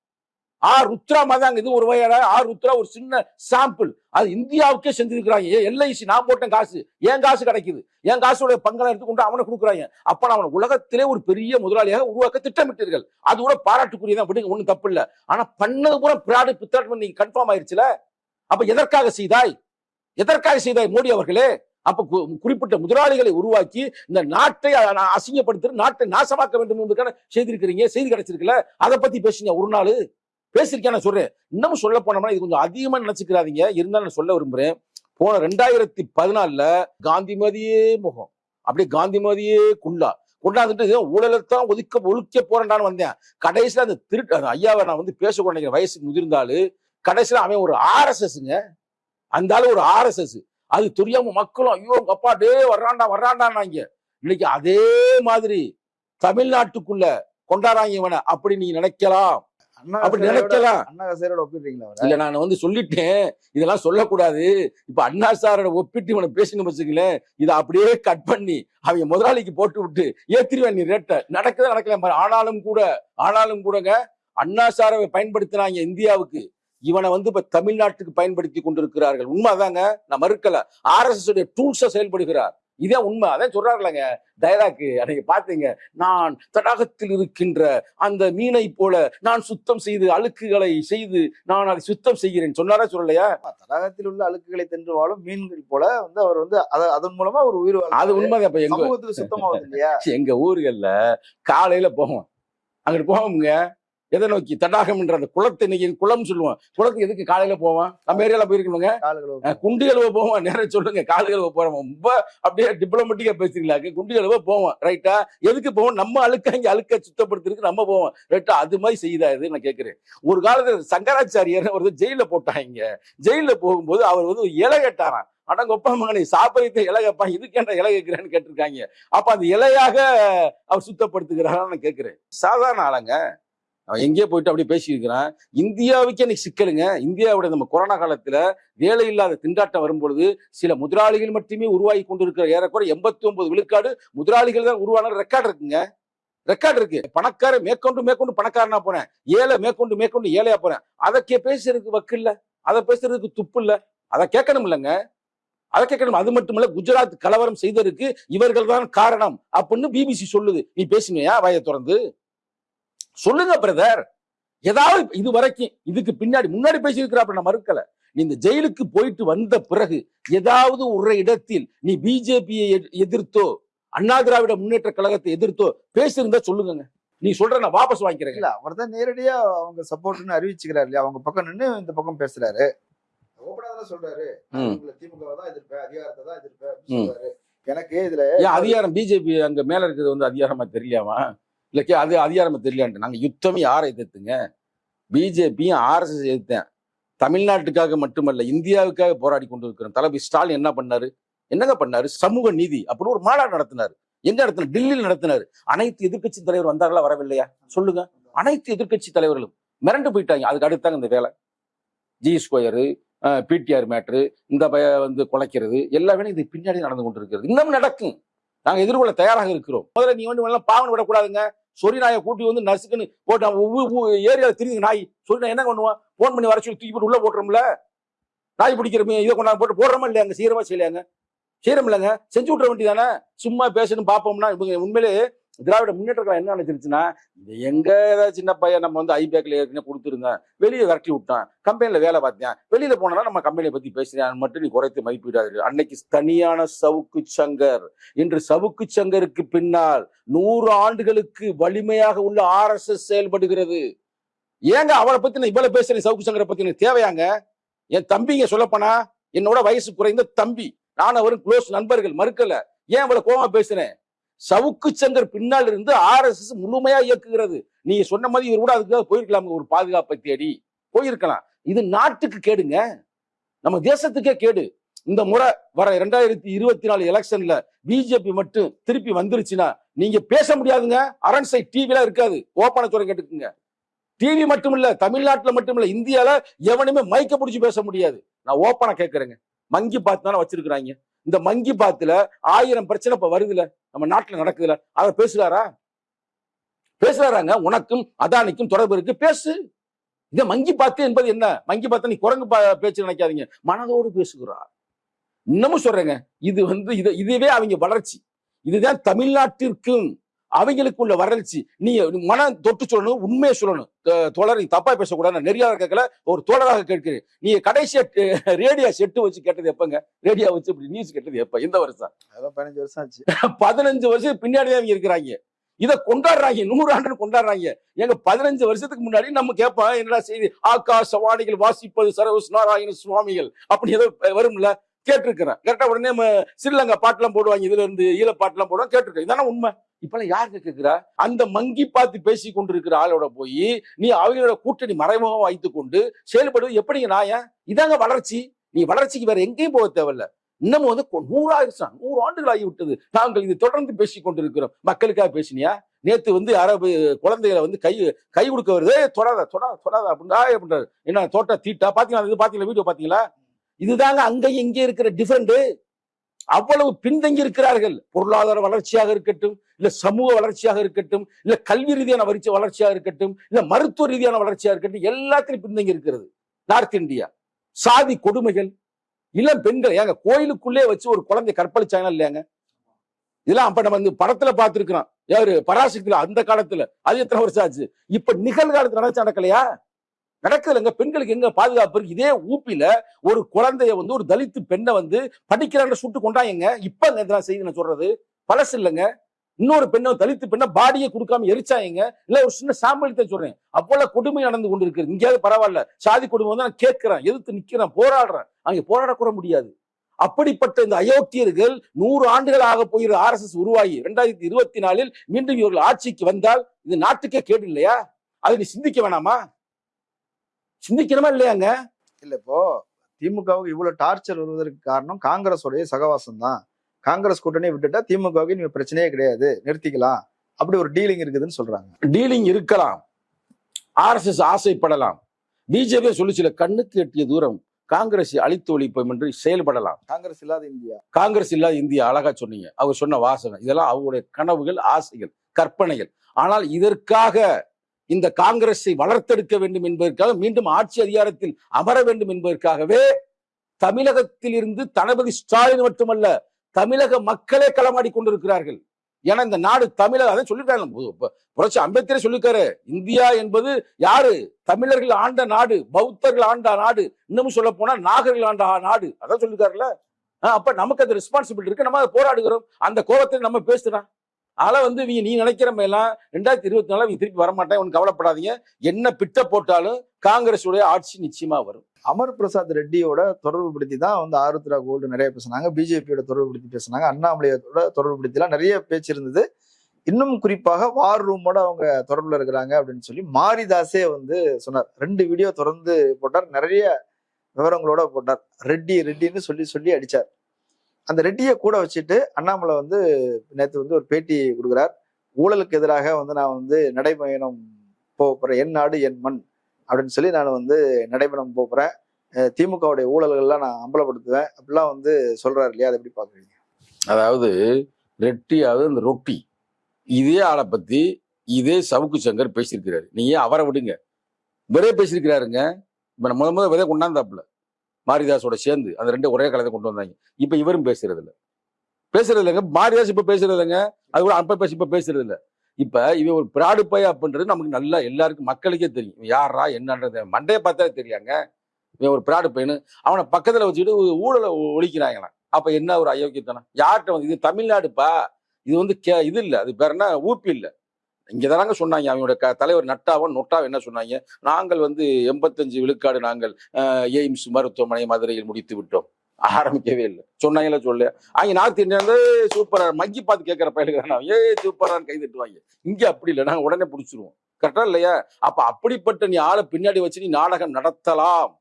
ஆ ருத்ரா மாதிரி இது ஒரு வகையான ஆ ருத்ரா ஒரு சின்ன சாம்பிள் அது இந்தியாவுக்கே செஞ்சிருக்கிறாங்க ஏன் எல்ஐசி நான் போட்டேன் காசு என் காசு கிடைக்குது. என் காசுடைய பங்களை எடுத்துக்கொண்டு அவனை கொடுக்குறாங்க. அப்ப அவன் அவனை உலகத்திலே ஒரு பெரிய முதலாளியாக உருவாக்க திட்டமிட்டீர்கள். அது கூட பாராட்டுக்குரியதான் விடுங்க ஒண்ணும் தப்பு இல்லை. ஆனா பண்ணது பூரா பிராடு பித்தாட்டம் நீங்க கன்ஃபார்ம் ஆயிருச்சுல? அப்ப எதற்காக செய்தாய்? எதற்காக செய்தார் மோடி அவர்களே? அப்ப கு- குறிப்பிட்ட முதலாளிகளை உருவாக்கி இந்த நாட்டை அசிங்கப்படுத்த நாட்டை நாசமாக்க வேண்டும் என்பதுக்கான செய்திருக்கிறீங்க செய்தி கிடைச்சிருக்கல அதை பத்தி பேசுங்க ஒரு நாள். பேசியிருக்கேன் நான் சொல்றேன். இன்னமும் சொல்ல போனோம்னா இது கொஞ்சம் அதிகமா நினைச்சுக்கிறாதீங்க. இருந்தாலும் நான் சொல்ல விரும்புறேன். போன ரெண்டாயிரத்தி பதினாலுல காந்திமதியே முகம். அப்படியே காந்திமதியே குள்ளா கொண்டாந்துட்டு ஏதோ ஊழலைத்தான் ஒதுக்க ஒழிக்க போறேன்டான்னு வந்தேன். கடைசியில அந்த திருட்டு அந்த ஐயாவை நான் வந்து பேச நினைக்கிற வயசுக்கு முதிர்ந்தாலு கடைசியில அவன் ஒரு ஆர்எஸ்எஸ்ங்க அந்த ஆளு ஒரு ஆர்எஸ்எஸ் அது தெரியாம மக்களும் ஐயோ அப்பா டே வர்றான்டா வர்றான்டான்னாங்க இன்னைக்கு அதே மாதிரி தமிழ்நாட்டுக்குள்ள கொண்டாடுறாங்க இவனை. அப்படி நீங்க நினைக்கலாம். அண்ணா அப்படி நினைக்கலாம். அண்ணா ஹசாரோட ஒப்பிடுறீங்களா இல்ல நான் வந்து சொல்லிட்டேன். இதெல்லாம் சொல்லக்கூடாது. இப்ப அண்ணா சாரோட ஒப்பிட்டு இவனை பேசணும் வச்சுக்கலேன் இதை அப்படியே கட் பண்ணி அவங்க முதலாளிக்கு போட்டு விட்டு ஏத்திருவேன் நீ ரேட்டை நடக்குதா நடக்கல. ஆனாலும் கூட ஆனாலும் கூடங்க அண்ணா சாரை பயன்படுத்தினாங்க இந்தியாவுக்கு. இவனை வந்து இப்ப தமிழ்நாட்டுக்கு பயன்படுத்தி கொண்டிருக்கிறார்கள். உண்மைதாங்க? நான் மறுக்கல. ஆர்எஸ்எஸ் உடைய டூல்ஸா செயல்படுகிறார். இதே உண்மை. அதான் சொல்றாருலங்க. டைலாக்கு அன்னைக்கு பாத்தீங்க. நான் தடாகத்தில் இருக்கின்ற அந்த மீனை போல நான் சுத்தம் செய்து அழுக்குகளை செய்து நான் அதை சுத்தம் செய்கிறேன். சொன்னாரா சொல்லலையா? தடாகத்தில் உள்ள அழுக்குகளை தின்று வாழும் மீன்கள் போல வந்து அவர் வந்து அத- அதன் மூலமா ஒரு உயிர். அது உண்மைதான். இப்ப எங்க சுத்தமாகுது இல்லையா? எங்க ஊர்கள்ல காலையில போவோம். அங்கிட்டு போவோம்ங்க. எதை நோக்கி? தடாகம்ன்ற அந்த குளத்தை இன்னைக்கு குளம் சொல்லுவோம் குளத்துக்கு எதுக்கு காலையில போவோம் நம்ம ஏரியால போயிருக்கணுங்க குண்டு கழுவ போவோம் நேரம் சொல்லுங்க. கால் கழுவ போறோம். ரொம்ப அப்படியே டிப்ளமேட்டிக்கா பேசுறீங்களா குண்டு கழுவ போவோம் ரைட்டா எதுக்கு போவோம்? நம்ம அழுக்க இங்க அழுக்க சுத்தப்படுத்துறதுக்கு நம்ம போவோம். ரைட்டா அது மாதிரி செய்தா இது நான் கேட்கிறேன் ஒரு காலத்துல சங்கராச்சாரியர் ஒரு ஜெயில போட்டாங்க ஜெயில போகும்போது அவர் வந்து ஒரு இலை கேட்டாராம். அடங்கொப்பா மகனை சாப்பிடுறத இலை கேட்பான் இதுக்கு என்ன இலை கேட்கிறேன்னு கேட்டிருக்காங்க. அப்ப அந்த இலையாக அவர் சுத்தப்படுத்துகிறாரான்னு நான் கேட்கிறேன் சாதாரண ஆளுங்க எங்கேயோ போயிட்டு அப்படியே பேசியிருக்கிறான். இந்தியாவுக்கே இன்னைக்கு சிக்கலுங்க. இந்தியாவுடைய நம்ம கொரோனா காலத்துல வேலை இல்லாத திண்டாட்டம் வரும்பொழுது சில முதலாளிகள் மட்டுமே உருவாகி கொண்டிருக்கிற ஏறக்குறை எண்பத்தி ஒன்பது விழுக்காடு முதலாளிகள் தான் உருவான ரெக்கார்டு இருக்குங்க. ரெக்கார்டு இருக்கு. பணக்கார மேற்கொண்டு மேற்கொண்டு பணக்காரனா போறேன் ஏழை மேற்கொண்டு மேற்கொண்டு ஏழையா போறேன் அதை கே- பேசுறதுக்கு வக்கு இல்ல. அதை பேசுறதுக்கு துப்பு இல்லை. அதை கேட்கணும் இல்லைங்க. அதை கேட்கணும். அது மட்டுமல்ல குஜராத் கலவரம் செய்ததற்கு இவர்கள் தான் காரணம். அப்படின்னு பிபிசி சொல்லுது. நீ பேசுனியா வாயை திறந்து. சொல்லுங்க பிரதர் ஏதாவது இது வரைக்கும் இதுக்கு பின்னாடி முன்னாடி பேசியிருக்கிறாப்ப நான் மறுக்கல. நீ இந்த ஜெயிலுக்கு போயிட்டு வந்த பிறகு ஏதாவது ஒரு இடத்தில் நீ பிஜேபியை எதிர்த்தோ அண்ணா திராவிட முன்னேற்ற கழகத்தை எதிர்த்தோ பேசியிருந்தா சொல்லுங்க நீ சொல்ற நான் வாபஸ் வாங்கிக்கிறேன் இல்ல அவர் தான் நேரடியா அவங்க சப்போர்ட்னு அறிவிச்சுக்கிறாரு இல்லையா? அவங்க பக்கம் நின்னு இந்த பக்கம் பேசுறாரு. சொல்றாரு. திமுக தான் எதிர்ப்பேன் அதிகாரத்தை தான் எனக்கு இதுல அதிகாரம் பிஜேபி அங்க மேல இருக்கிறது வந்து அதிகாரமா தெரியலையாமா? இல்லக்கே அது அதிகாரம் தெரியலான்ட்டு. நாங்கள் யுத்தமே யாரை எதிர்த்துங்க? பிஜேபியும் ஆர்எஸ்எஸ் எதிர்த்தேன். தமிழ்நாட்டுக்காக மட்டுமல்ல இந்தியாவுக்காக போராடி கொண்டு இருக்கிறோம் தளபதி ஸ்டாலின் என்ன பண்ணாரு? என்னங்க பண்ணாரு? சமூக நீதி அப்படின்னு ஒரு மாநாடு நடத்தினார். எங்க நடத்தினார்? டெல்லியில் நடத்தினார். அனைத்து எதிர்க்கட்சி தலைவர் வந்தார்களா வரவில்லையா? சொல்லுங்க. அனைத்து எதிர்க்கட்சி தலைவர்களும் மிரண்டு போயிட்டாங்க. அதுக்கு அடுத்தாங்க இந்த வேலை. ஜி ஸ்கொயரு பிடிஆர் மேட்ரு இந்த பய வந்து குலைக்கிறது எல்லாமே இது பின்னாடி நடந்து கொண்டிருக்கிறது. இன்னும் நடக்கும். நாங்க எதிர்கொள்ள தயாராக இருக்கிறோம். முதல்ல நீ வந்து எல்லாம் பாவனை விடக்கூடாதுங்க. சொறி நாயை கூட்டி வந்து நசுக்குன்னு போட்டு ஏரியாவில் திரியுது நாய் சொறி நாய் என்ன பண்ணுவான்? போன் பண்ணி வர சொல்லி தூக்கி போட்டு உள்ள போட்டுறோம்ல நாய் பிடிக்கிறமே இதை கொண்டாந்து போட்டு போடுறோமா இல்லையாங்க சீரமா செய்யலையாங்க? செய்யறோம் இல்லைங்க. செஞ்சு விட்ற வேண்டியதானே சும்மா பேசணும் பார்ப்போம்னா இவங்க உண்மையிலே திராவிட முன்னேற்ற கழகம் என்ன நினைச்சிருச்சுன்னா எங்க ஏதாவது சின்ன பையன் நம்ம வந்து ஐபேக்ல ஏற்கனவே கொடுத்துருந்தேன் வெளியே விரட்டி விட்டான் கம்பெனியில வேலை பார்த்தேன் வெளியில போனா நம்ம கம்பெனியை பத்தி பேசுறேன் மட்டும் நீ குறைத்து மதிப்பிடாது அன்னைக்கு தனியான சவுக்கு சங்கர். இன்று சவுக்கு சங்கருக்கு பின்னால் நூறு ஆண்டுகளுக்கு வலிமையாக உள்ள ஆர்எஸ்எஸ் செயல்படுகிறது. ஏங்க அவளை பத்தி நான் இவ்வளவு பேசுறேன்? சவுக்கு சங்கரை பத்தி எனக்கு தேவையாங்க? என் தம்பிங்க சொல்லப்போனா என்னோட வயசு குறைந்த தம்பி. நான் அவரும் க்ளோஸ் நண்பர்கள் மறுக்கல. ஏன் இவ்வளவு கோவமா பேசுறேன்? சவுக்கு சங்கர் பின்னால் இருந்து ஆர்எஸ்எஸ் முழுமையா இயக்குகிறது. நீங்க சொன்ன மாதிரி இவர் கூட அதுக்காக போயிருக்கலாம் ஒரு பாதுகாப்பை தேடி. போயிருக்கலாம். இது நாட்டுக்கு கேடுங்க. நம்ம தேசத்துக்கே கேடு. இந்த முறை வர இரண்டாயிரத்தி இருபத்தி நாலு எலெக்ஷன்ல பிஜேபி மட்டும் திருப்பி வந்துருச்சுன்னா நீங்க பேச முடியாதுங்க. அரண்சை டிவில இருக்காது. ஓப்பன துறை கேட்டுக்குங்க. டிவி மட்டும் இல்ல தமிழ்நாட்டுல மட்டும் இல்ல இந்தியால எவனுமே மைக்க பிடிச்சி பேச முடியாது. நான் ஓப்பனா கேட்கறேங்க மங்கி பாத்து தானே வச்சிருக்கிறாங்க. இந்த மங்கி பாத்துல ஆயிரம் பிரச்சனை இப்ப வருதுல. நம்ம நாட்டில் நடக்குதுல அதை பேசுகிறாரா பேசுறாராங்க உனக்கும் அதானிக்கும் தொடர்பு இருக்கு பேசு. இந்த மங்கி பார்த்து என்பது என்ன? மங்கி பார்த்து நீ குரங்கு பேச்சு நினைக்காதீங்க. மனதோடு பேசுகிறார். இன்னமும் சொல்றேங்க இது வந்து இது இதுவே அவங்க வளர்ச்சி. இதுதான் தமிழ்நாட்டிற்கும் அவங்களுக்குள்ள வளர்ச்சி நீ மனம் தொட்டு சொல்லணும் உண்மையை சொல்லணும். தோழர் நீ தப்பா பேசக்கூடாது நெறியாளர் கேட்கல ஒரு தோழராக கேட்கிறேன். நீ கடைசியா ரேடியோ செட்டு வச்சு கேட்டது எப்பங்க? ரேடியோ வச்சு இப்படி நியூஸ் கேட்டது எப்ப? எந்த வருஷம். அதெல்லாம் பதினஞ்சு வருஷம் ஆச்சு. பதினஞ்சு வருஷம் பின்னாடி தான் இவங்க இருக்கிறாங்க. இதை கொண்டாடுறாங்க நூறு ஆண்டு கொண்டாடுறாங்க. எங்க பதினஞ்சு வருஷத்துக்கு முன்னாடி நம்ம கேட்போம் என்னடா செய்தி? ஆகாசவாணிகள் வாசிப்பது சரவஸ் நாராயண சுவாமிகள். அப்படி ஏதோ வரும்ல? கேட்டிருக்கிறேன். கேட்ட உடனே ஸ்ரீலங்கா பாட்டுலாம் போடுவாங்க. இதுல இருந்து ஈழ பாட்டுலாம் போடுவாங்க. கேட்டிருக்கேன் இதான உண்மை? இப்பெல்லாம் யாருக்கு கேட்கிறா அந்த மங்கி பார்த்து பேசி கொண்டிருக்கிற ஆளோட போய் நீ அவங்களோட கூட்டணி மறைமுகம் வைத்து கொண்டு செயல்படுவது எப்படிங்க நாயன் இதாங்க வளர்ச்சி. நீ வளர்ச்சிக்கு வேற எங்கேயும் போக தேவையில்ல. இன்னமும் வந்து கொ- நூறாயிரம் நூறு ஆண்டுகள் ஆகிவிட்டது நாங்கள் இது தொடர்ந்து பேசி கொண்டிருக்கிறோம். மக்களுக்காக பேசினியா? நேத்து வந்து அரபு குழந்தைகளை வந்து கை கை கொடுக்க வருது. தொடாத தொடாத தொடாத அப்படின்னா அப்படின்றாரு. என்ன தோட்ட தீட்டா? பாத்தீங்களா? இது பாத்தீங்களா? வீடியோ பாத்தீங்களா? இதுதாங்க அங்கேயும் இங்கே இருக்கிற டிஃபரெண்ட் அவ்வளவு பின்தங்கி இருக்கிறார்கள். பொருளாதார வளர்ச்சியாக இருக்கட்டும் இல்ல சமூக வளர்ச்சியாக இருக்கட்டும் இல்ல கல்வி ரீதியான வரிச்ச வளர்ச்சியாக இருக்கட்டும் இல்ல மருத்துவ ரீதியான வளர்ச்சியாக இருக்கட்டும் எல்லாத்திலும் பின்தங்கி இருக்கிறது. நார்த் இந்தியா சாதி கொடுமைகள். இளம் பெண்கள் ஏங்க கோயிலுக்குள்ளே வச்சு ஒரு குழந்தை கற்பழிச்சாங்கன்னா இல்லையாங்க? இதெல்லாம் அப்ப நம்ம இந்த படத்துல பார்த்திருக்கிறோம். யாரு? பராசக்தியில அந்த காலத்துல. அது எத்தனை வருஷம் ஆச்சு? இப்ப நிகழ்காலத்துல நடச்சு நடக்கலையா? நடக்குதுலங்க பெண்களுக்கு எங்க பாதுகாப்பு இருக்கு? இதே ஊப்பில ஒரு குழந்தைய வந்து ஒரு தலித்து பெண்ணை வந்து படிக்கிறாங்க சுட்டு கொண்டாங்க இப்ப இதெல்லாம் செய்தி நான் சொல்றது பழசு இல்லைங்க. இன்னொரு பெண்ணை தலித்து பெண்ணை பாடியை கொடுக்காம எரிச்சாங்க. இல்ல ஒரு சின்ன சாம்பல் சொல்றேன். அவ்வளவு கொடுமை நடந்து கொண்டு இருக்கு இங்கேயாவது பரவாயில்ல. சாதி கொடுமை வந்து நான் கேட்கிறேன். எதிர்த்து நிக்கிறேன். போராடுறேன். அங்க போராட கூட முடியாது. அப்படிப்பட்ட இந்த அயோக்கியர்கள் நூறு ஆண்டுகள் ஆக போகிற ஆர்எஸ்எஸ் உருவாகி இரண்டாயிரத்தி இருபத்தி நாலில் மீண்டும் இவர்கள் ஆட்சிக்கு வந்தால் இது நாட்டுக்கே கேடு இல்லையா? அதை நீ சிந்திக்க வேணாமா? சிந்திக்கணுமா இல்லையாங்க? இல்ல இப்போ திமுகவுக்கு இவ்வளவு டார்ச்சர் வருவதற்கு காரணம் காங்கிரஸோடைய சகவாசம் தான் காங்கிரஸ் கூட்டணி விட்டுட்டா திமுகவுக்கு இனிமே பிரச்சனையே கிடையாது. நிறுத்திக்கலாம். அப்படி ஒரு டீலிங் இருக்குதுன்னு சொல்றாங்க. டீலிங் இருக்கலாம். ஆர்எஸ்எஸ் ஆசைப்படலாம். பிஜேபி சொல்லிச்சுல கண்ணுக்கு எட்டிய தூரம் காங்கிரஸ் அழித்து ஒழிப்போம் என்று செயல்படலாம். காங்கிரஸ் இல்லாத இந்தியா. காங்கிரஸ் இல்லாத இந்தியா அழகா சொன்னீங்க. அவர் சொன்ன வாசகம். இதெல்லாம் அவருடைய கனவுகள் ஆசைகள் கற்பனைகள். ஆனால் இதற்காக இந்த காங்கிரஸை வளர்த்தெடுக்க வேண்டும் என்பதற்காக மீண்டும் ஆட்சி அதிகாரத்தில் அமர வேண்டும் என்பதற்காகவே தமிழகத்தில் இருந்து தளபதி ஸ்டாலின் மட்டுமல்ல தமிழக மக்களே களமாடி கொண்டிருக்கிறார்கள். ஏன்னா இந்த நாடு தமிழக அதை சொல்லிருக்காங்க புரட்சி அம்பேத்கரே சொல்லிருக்காரு இந்தியா என்பது யாரு? தமிழர்கள் ஆண்ட நாடு பௌத்தர்கள் ஆண்ட நாடு இன்னமும் சொல்ல போனா நாகர்கள் ஆண்ட நாடு. அதான் சொல்லிருக்காருல்ல ஆஹ் அப்ப நமக்கு அந்த ரெஸ்பான்சிபிலிட்டி இருக்கு. நம்ம போராடுகிறோம். அந்த கோபத்தில் நம்ம பேசுறோம். அதனால வந்து இவங்க நீ நினைக்கிற மாதிரிலாம் ரெண்டாயிரத்தி இருபத்தி நாலு இவங்க திருப்பி வரமாட்டேன் ஒன்றும் கவலைப்படாதீங்க. என்ன பிட்ட போட்டாலும் காங்கிரஸுடைய ஆட்சி நிச்சயமா வரும். அமர் பிரசாத் ரெட்டியோட தொடர்பு படுத்தி தான் வந்து ஆருத்ரா கோல்டு நிறைய பேசுனாங்க. பிஜேபியோட தொடர்பு படுத்தி பேசுனாங்க. அண்ணாமலையோட தொடர்பு படுத்திலாம் நிறைய பேச்சு இருந்தது. இன்னும் குறிப்பாக வார் ரூமோட அவங்க தொடர்பில் இருக்கிறாங்க அப்படின்னு சொல்லி மாரிதாஸே வந்து சொன்னார். ரெண்டு வீடியோ தொடர்ந்து போட்டார். நிறைய விவரங்களோட போட்டார். ரெட்டி ரெட்டின்னு சொல்லி சொல்லி அடிச்சார். அந்த ரெட்டியை கூட வச்சுட்டு அண்ணாமலை வந்து நேற்று வந்து ஒரு பேட்டி கொடுக்குறார். ஊழலுக்கு எதிராக வந்து நான் வந்து நடைபயணம் போக என் நாடு என் மண் அப்படின்னு சொல்லி நான் வந்து நடைபயணம் போக திமுகவுடைய ஊழல்கள்லாம் நான் அம்பலப்படுத்துவேன். அப்படிலாம் வந்து சொல்றாரு இல்லையா? அதை எப்படி பார்க்குறீங்க? அதாவது ரெட்டியாவது இந்த ரொட்டி. இதே ஆளை பற்றி இதே சவுக்கு சங்கர் பேசியிருக்கிறாரு. நீங்க அவரை விடுங்க? விரைய பேசியிருக்கிறாருங்க. இப்போ நம்ம முத முதல் விதை கொண்டாந்தாப்புல. மாரிதாஸோட சேர்ந்து அந்த ரெண்டு ஒரே காலத்தை கொண்டு வந்தாங்க. இப்ப இவரும் பேசுறது இல்ல பேசுறது இல்லைங்க. மாரிதாஸ் இப்ப பேசுறது இல்லைங்க. அது கூட அப்ப பேசி இப்ப பேசுறது இல்ல. இப்ப இவன் ஒரு பிராடு பய அப்படின்றது நமக்கு நல்லா எல்லாருக்கும் மக்களுக்கே தெரியும். யாரா என்னன்றது மண்டையை பார்த்தாலே தெரியாங்க. இவன் ஒரு பிராடு பையனு. அவனை பக்கத்துல வச்சுட்டு ஊழலை ஒழிக்கிறாங்களாம். அப்ப என்ன ஒரு அயோக்கியத்தனம்? யார்கிட்ட வந்து இது தமிழ்நாடுப்பா. இது வந்து கே இது இல்ல. அது பேர் என்ன? ஊப்பி இல்ல. இங்க தானாங்க சொன்னாங்க. அவங்களோட க தலைவர் நட்டாவும் நொட்டாவும் என்ன சொன்னாங்க? நாங்கள் வந்து எண்பத்தஞ்சு விழுக்காடு நாங்கள் எய்ம்ஸ் மருத்துவமனை மதுரையில் முடித்து விட்டோம். ஆரம்பிக்கவே இல்லை. சொன்னாங்களே சொல்ல அங்க நார்த் இந்தியா சூப்பரா மங்கி பார்த்து கேட்கிற பயிலுக்கு ஏ சூப்பரான்னு கை தட்டுவாங்க. இங்க அப்படி இல்லை. நாங்கள் உடனே பிடிச்சிருவோம். கரெக்டா இல்லையா? அப்ப அப்படிப்பட்ட நீ ஆளை பின்னாடி வச்சு நீ நாடகம் நடத்தலாம்.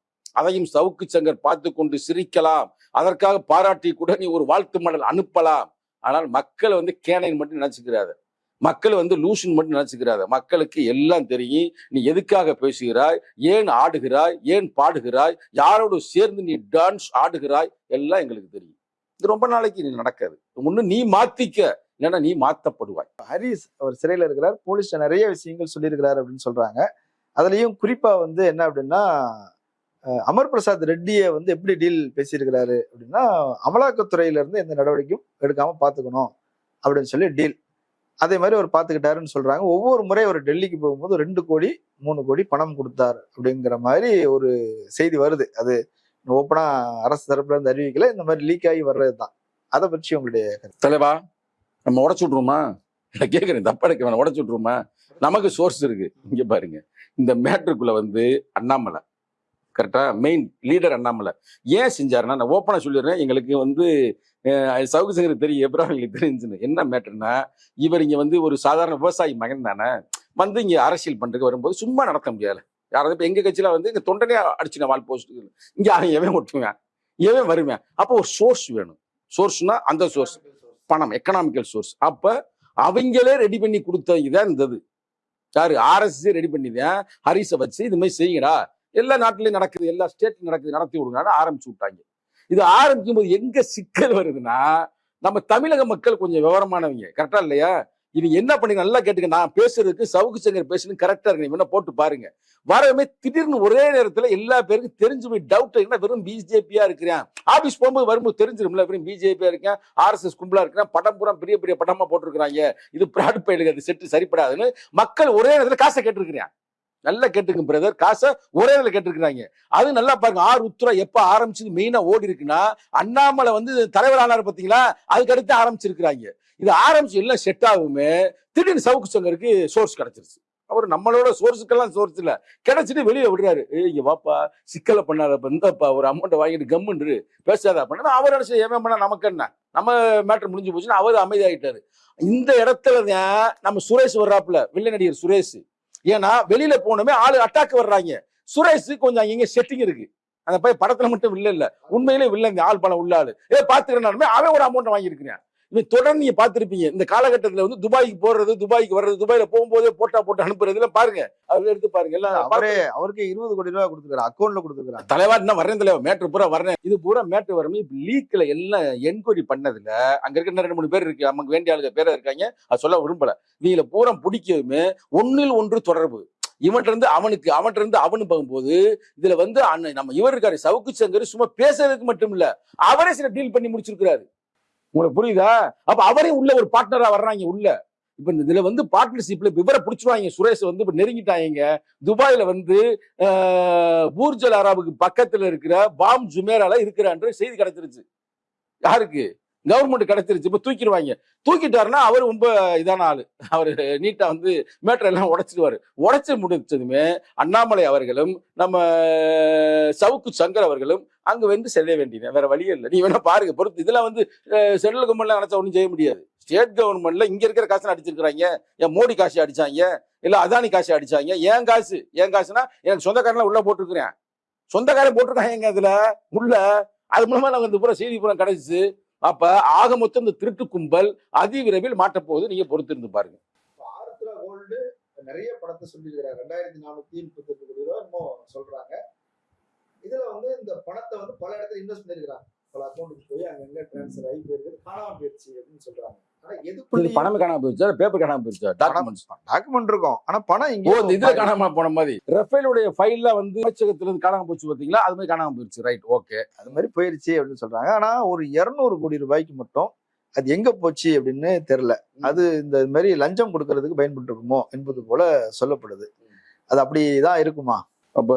அதையும் சவுக்கு சங்கர் பார்த்து கொண்டு சிரிக்கலாம். அதற்காக பாராட்டி கூட நீ ஒரு வாழ்த்து மடல் அனுப்பலாம். ஆனால் மக்களை வந்து கேனைன்னு மட்டும் நினச்சிக்கிறாரு மக்கள் வந்து லூசுன்னு மட்டும் நினைச்சுக்கிறாத. மக்களுக்கு எல்லாம் தெரியும். நீ எதுக்காக பேசுகிறாய்? ஏன் ஆடுகிறாய்? ஏன் பாடுகிறாய்? யாரோடு சேர்ந்து நீ டான்ஸ் ஆடுகிறாய்? எல்லாம் எங்களுக்கு தெரியும். இது ரொம்ப நாளைக்கு நீ நடக்காது. ஒண்ணு நீ மாத்திக்க. இல்லைன்னா நீ மாத்தப்படுவாய். ஹரிஸ் அவர் சிறையில் இருக்கிறார். போலீஸ் நிறைய விஷயங்கள் சொல்லியிருக்கிறார் அப்படின்னு சொல்றாங்க. அதுலயும் குறிப்பா வந்து என்ன அப்படின்னா அமர் பிரசாத் ரெட்டியை வந்து எப்படி டீல் பேசியிருக்கிறாரு அப்படின்னா அமலாக்கத்துறையில இருந்து எந்த நடவடிக்கையும் எடுக்காம பாத்துக்கணும் அப்படின்னு சொல்லி டீல் அதே மாதிரி அவர் பார்த்துக்கிட்டாருன்னு சொல்றாங்க. ஒவ்வொரு முறை அவர் டெல்லிக்கு போகும்போது ரெண்டு கோடி மூணு கோடி பணம் கொடுத்தார் அப்படிங்கிற மாதிரி ஒரு செய்தி வருது. அது ஓப்பனா அரசு தரப்புல இருந்து அறிவிக்கல. இந்த மாதிரி லீக் ஆகி வர்றதுதான். அதை பற்றி உங்களுடைய தலைவா நம்ம உடச்சு விட்ருமா நான் கேட்குறேன் தப்பா எடுக்க வேணாம். உடச்சு விட்ருமா நமக்கு சோர்ஸ் இருக்கு. இங்க பாருங்க. இந்த மேட்ருக்குள்ள வந்து அண்ணாமலை கரெக்டாக மெயின் லீடர் அண்ணாமலை. ஏன் செஞ்சாருன்னா நான் ஓப்பனாக சொல்லிடுறேன். எங்களுக்கு வந்து சவுக்கு சங்கருக்கு தெரியும். எப்பறம் எங்களுக்கு தெரிஞ்சுன்னு. என்ன மேட்டர்னா இவர் இங்கே வந்து ஒரு சாதாரண விவசாயி மகன் தானே. வந்து இங்கே அரசியல் பண்றதுக்கு வரும்போது சும்மா நடத்த முடியாது. யாராவது இப்போ எங்கள் கட்சியில் வந்து இங்கே தொண்டனே அடிச்சுன வால் போஸ்ட் இங்கே அவன் எவன் ஒட்டுவேன்? எவன் வருவேன்? அப்போ ஒரு சோர்ஸ் வேணும். சோர்ஸ்னா அந்த சோர்ஸ் பணம் எக்கனாமிக்கல் சோர்ஸ் அப்போ அவங்களே ரெடி பண்ணி கொடுத்த இதான் இருந்தது யாரு? ஆர்எஸ்எஸ் ரெடி பண்ணிதான். ஹரிஸை வச்சு இது மாதிரி செய்யுங்கடா. எல்லா நாட்டிலையும் நடக்குது எல்லா ஸ்டேட்லையும் நடக்குது நடத்தி விடுங்கன்னு ஆரம்பிச்சு விட்டாங்க. இது ஆரம்பிக்கும் போது எங்க சிக்கல் வருதுன்னா நம்ம தமிழக மக்கள் கொஞ்சம் விவரமானவங்க. கரெக்டா இல்லையா? இவங்க என்ன பண்ணி நல்லா கேட்டுக்க நான் பேசுறதுக்கு சவுக்கு சங்கர் பேசுறது கரெக்டா இருக்கு நீங்க வேணா போட்டு பாருங்க. வரவே திடீர்னு ஒரே நேரத்துல எல்லா பேருக்கும் தெரிஞ்சு போய் டவுட் என்ன வெறும் பிஜேபியா இருக்கிறேன். ஆபீஸ் போகும்போது வரும்போது தெரிஞ்சிரும்ல வெறும் பிஜேபியா இருக்கேன் ஆர்எஸ்எஸ் கும்பலா இருக்கிறேன் படம் பூரா பெரிய பெரிய படமா போட்டிருக்கிறாங்க. இது பிராட் பயிலுக்கு அது செட்டு சரிப்படாதுன்னு மக்கள் ஒரே நேரத்துல காசை கேட்டிருக்கிறேன் நல்லா கேட்டுங்க பிரதர் காசை ஒரே நிலை கேட்டிருக்கிறாங்க. அது நல்லா பாருங்க. ஆர் உத்ரா எப்ப ஆரம்பிச்சது மெயினா ஓடி இருக்குன்னா அண்ணாமலை வந்து தலைவர் ஆனார் பாத்தீங்களா? அதுக்கு அடுத்து ஆரம்பிச்சிருக்கிறாங்க. இது ஆரம்பிச்சு எல்லாம் செட் ஆகுமே திடீர்னு சவுக்கு சங்கருக்கு சோர்ஸ் கிடைச்சிருச்சு. அவர் நம்மளோட சோர்ஸுக்கெல்லாம் சோர்ஸ் இல்ல. கிடைச்சிட்டு வெளியே விடுறாரு. ஏய் இங்க வாப்பா சிக்கலை பண்ணாதப்ப இந்தப்பா ஒரு அமௌண்ட்டை வாங்கிட்டு கம்முன்று பேசாத பண்ணா அவர் நினைச்சு ஏன் பண்ணா நமக்கு என்ன? நம்ம மேட்டர் முடிஞ்சு போச்சுன்னா அவர் அமைதியாயிட்டாரு. இந்த இடத்துல தான் நம்ம சுரேஷ் வர்றாப்புல வில்ல நடிகர் சுரேஷ். ஏன்னா வெளியில போனோமே ஆளு அட்டாக் வர்றாங்க. சுரேஷ் கொஞ்சம் இங்க செட்டிங் இருக்கு. அந்த பையன் படத்துல மட்டும் வில்ல இல்ல உண்மையிலே இல்லைங்க ஆள் பணம் உள்ள ஆளு. ஏ பாத்துக்கிறேன் அவன் ஒரு அமௌண்ட் வாங்கியிருக்கிறேன். இவன் தொடர்ந்து நீங்க பாத்திருப்பீங்க இந்த காலகட்டத்துல வந்து துபாய்க்கு போறது துபாய்க்கு வர்றது துபாயில போகும்போதே போட்டா போட்டு அனுப்புறது எல்லாம் பாருங்க. அதுல எடுத்து பாருங்க. எல்லாம் அவரே அவருக்கு இருபது கோடி ரூபாய் கொடுத்துருக்காரு. அக்கௌண்ட்ல கொடுத்துருக்காங்க தலைவா என்ன வரேன் தலைவா. மேட்ரு பூரா வரேன் இது பூரா மேட்ரு வரமே இப்ப லீக்ல எல்லாம் என்கொயரி பண்ணதுல அங்க இருக்க ரெண்டு மூணு பேர் இருக்கு. நமக்கு வேண்டிய ஆளுங்க பேரா இருக்காங்க. அது சொல்ல விரும்பல. நீங்கள பூரா பிடிக்கவுமே ஒன்னில் ஒன்று தொடர்பு. இவன்ட்ட இருந்து அவனுக்கு அவன்கிட்ட இருந்து அவனு போகும்போது இதுல வந்து நம்ம இவர் இருக்காரு. சவுக்கு சங்கர் சும்மா பேசுறதுக்கு மட்டும் இல்ல. அவரே சில டீல் பண்ணி முடிச்சிருக்கிறாரு. உங்களுக்கு புரியுதா? அப்ப அவரே உள்ள ஒரு பார்ட்னரா வர்றாங்க உள்ள. இப்ப இந்த இதுல வந்து பார்ட்னர்ஷிப்ல விவரம் பிடிச்சிருவாங்க சுரேஷ் வந்து இப்ப நெருங்கிட்டாங்க. துபாயில வந்து ஆஹ், பூர்ஜல் அராபுக்கு பக்கத்துல இருக்கிற பாம் ஜுமேரால இருக்கிறான்ற செய்தி கிடைச்சிருச்சு. யாருக்கு? கவர்மெண்ட் கிடைச்சிருச்சு. இப்ப தூக்கிடுவாங்க. தூக்கிட்டாருன்னா அவர் ரொம்ப இதான ஆளு. அவர் நீட்டா வந்து மேட்டர் எல்லாம் உடைச்சிடுவாரு. உடைச்சு முடிச்சதுமே அண்ணாமலை அவர்களும் நம்ம சவுக்கு சங்கர் அவர்களும் அங்க வந்து செல்ல வேண்டியது. வேற வழியே இல்லை. நீ வேணா பாருங்க. பொறுத்து இதெல்லாம் வந்து சென்ட்ரல் கவர்மெண்ட்ல நினைச்சா ஒன்றும் செய்ய முடியாது. ஸ்டேட் கவர்மெண்ட்ல இங்க இருக்கிற காசு அடிச்சிருக்கிறாங்க. ஏன் மோடி காசு அடிச்சாங்க? இல்ல அதானி காசு அடிச்சாங்க? ஏன் காசு? ஏன் காசுனா எனக்கு சொந்தக்காரன்லாம் உள்ள போட்டிருக்கிறேன். சொந்தக்காரன் போட்டிருக்காங்க அதுல உள்ள அது மூலமா நாங்க இந்த பூரா செய்தி பூரா கிடைச்சிச்சு. அப்ப ஆக மொத்தம் இந்த திருட்டு கும்பல் அதிவிரைவில் மாற்றப்போகுது. நீங்க பொறுத்திருந்து பாருங்க. நிறைய பணத்தை சொல்லியிருக்கிறார். ரெண்டாயிரத்தி நானூத்தி முப்பத்தி எட்டு கோடி ரூபாய் என்னமோ சொல்றாங்க. இதுல வந்து இந்த பணத்தை வந்து பல இடத்துல இன்வெஸ்ட் பண்ணிருக்கிறாங்க பல அக்கௌண்ட்டுக்கு போய் அங்கங்க டிரான்ஸ்ஃபர் ஆகி போயிருக்குது காணாம போயிடுச்சு அப்படின்னு சொல்றாங்க. பணமே காணாம போயிருச்சா? பேப்பர் காணாம போயிருச்சா? டாக்குமெண்ட்ஸ் டாக்குமெண்ட் இருக்கும். ஆனா பணம் ஓ இங்க இந்த இதுல காணாம போன மாதிரி. ரஃபேலுடைய ஃபைல்ல வந்து அமைச்சகத்துல இருந்து காணாம போச்சு பாத்தீங்களா அது மாதிரி காணாம போயிருச்சு. ரைட் ஓகே அது மாதிரி போயிருச்சு அப்படின்னு சொல்றாங்க. ஆனா ஒரு இருநூறு கோடி ரூபாய்க்கு மட்டும் அது எங்க போச்சு அப்படின்னு தெரியல. அது இந்த மாதிரி லஞ்சம் கொடுக்கறதுக்கு பயன்பட்டு இருக்குமோ என்பது போல சொல்லப்படுது. அது அப்படிதான் இருக்குமா? அப்ப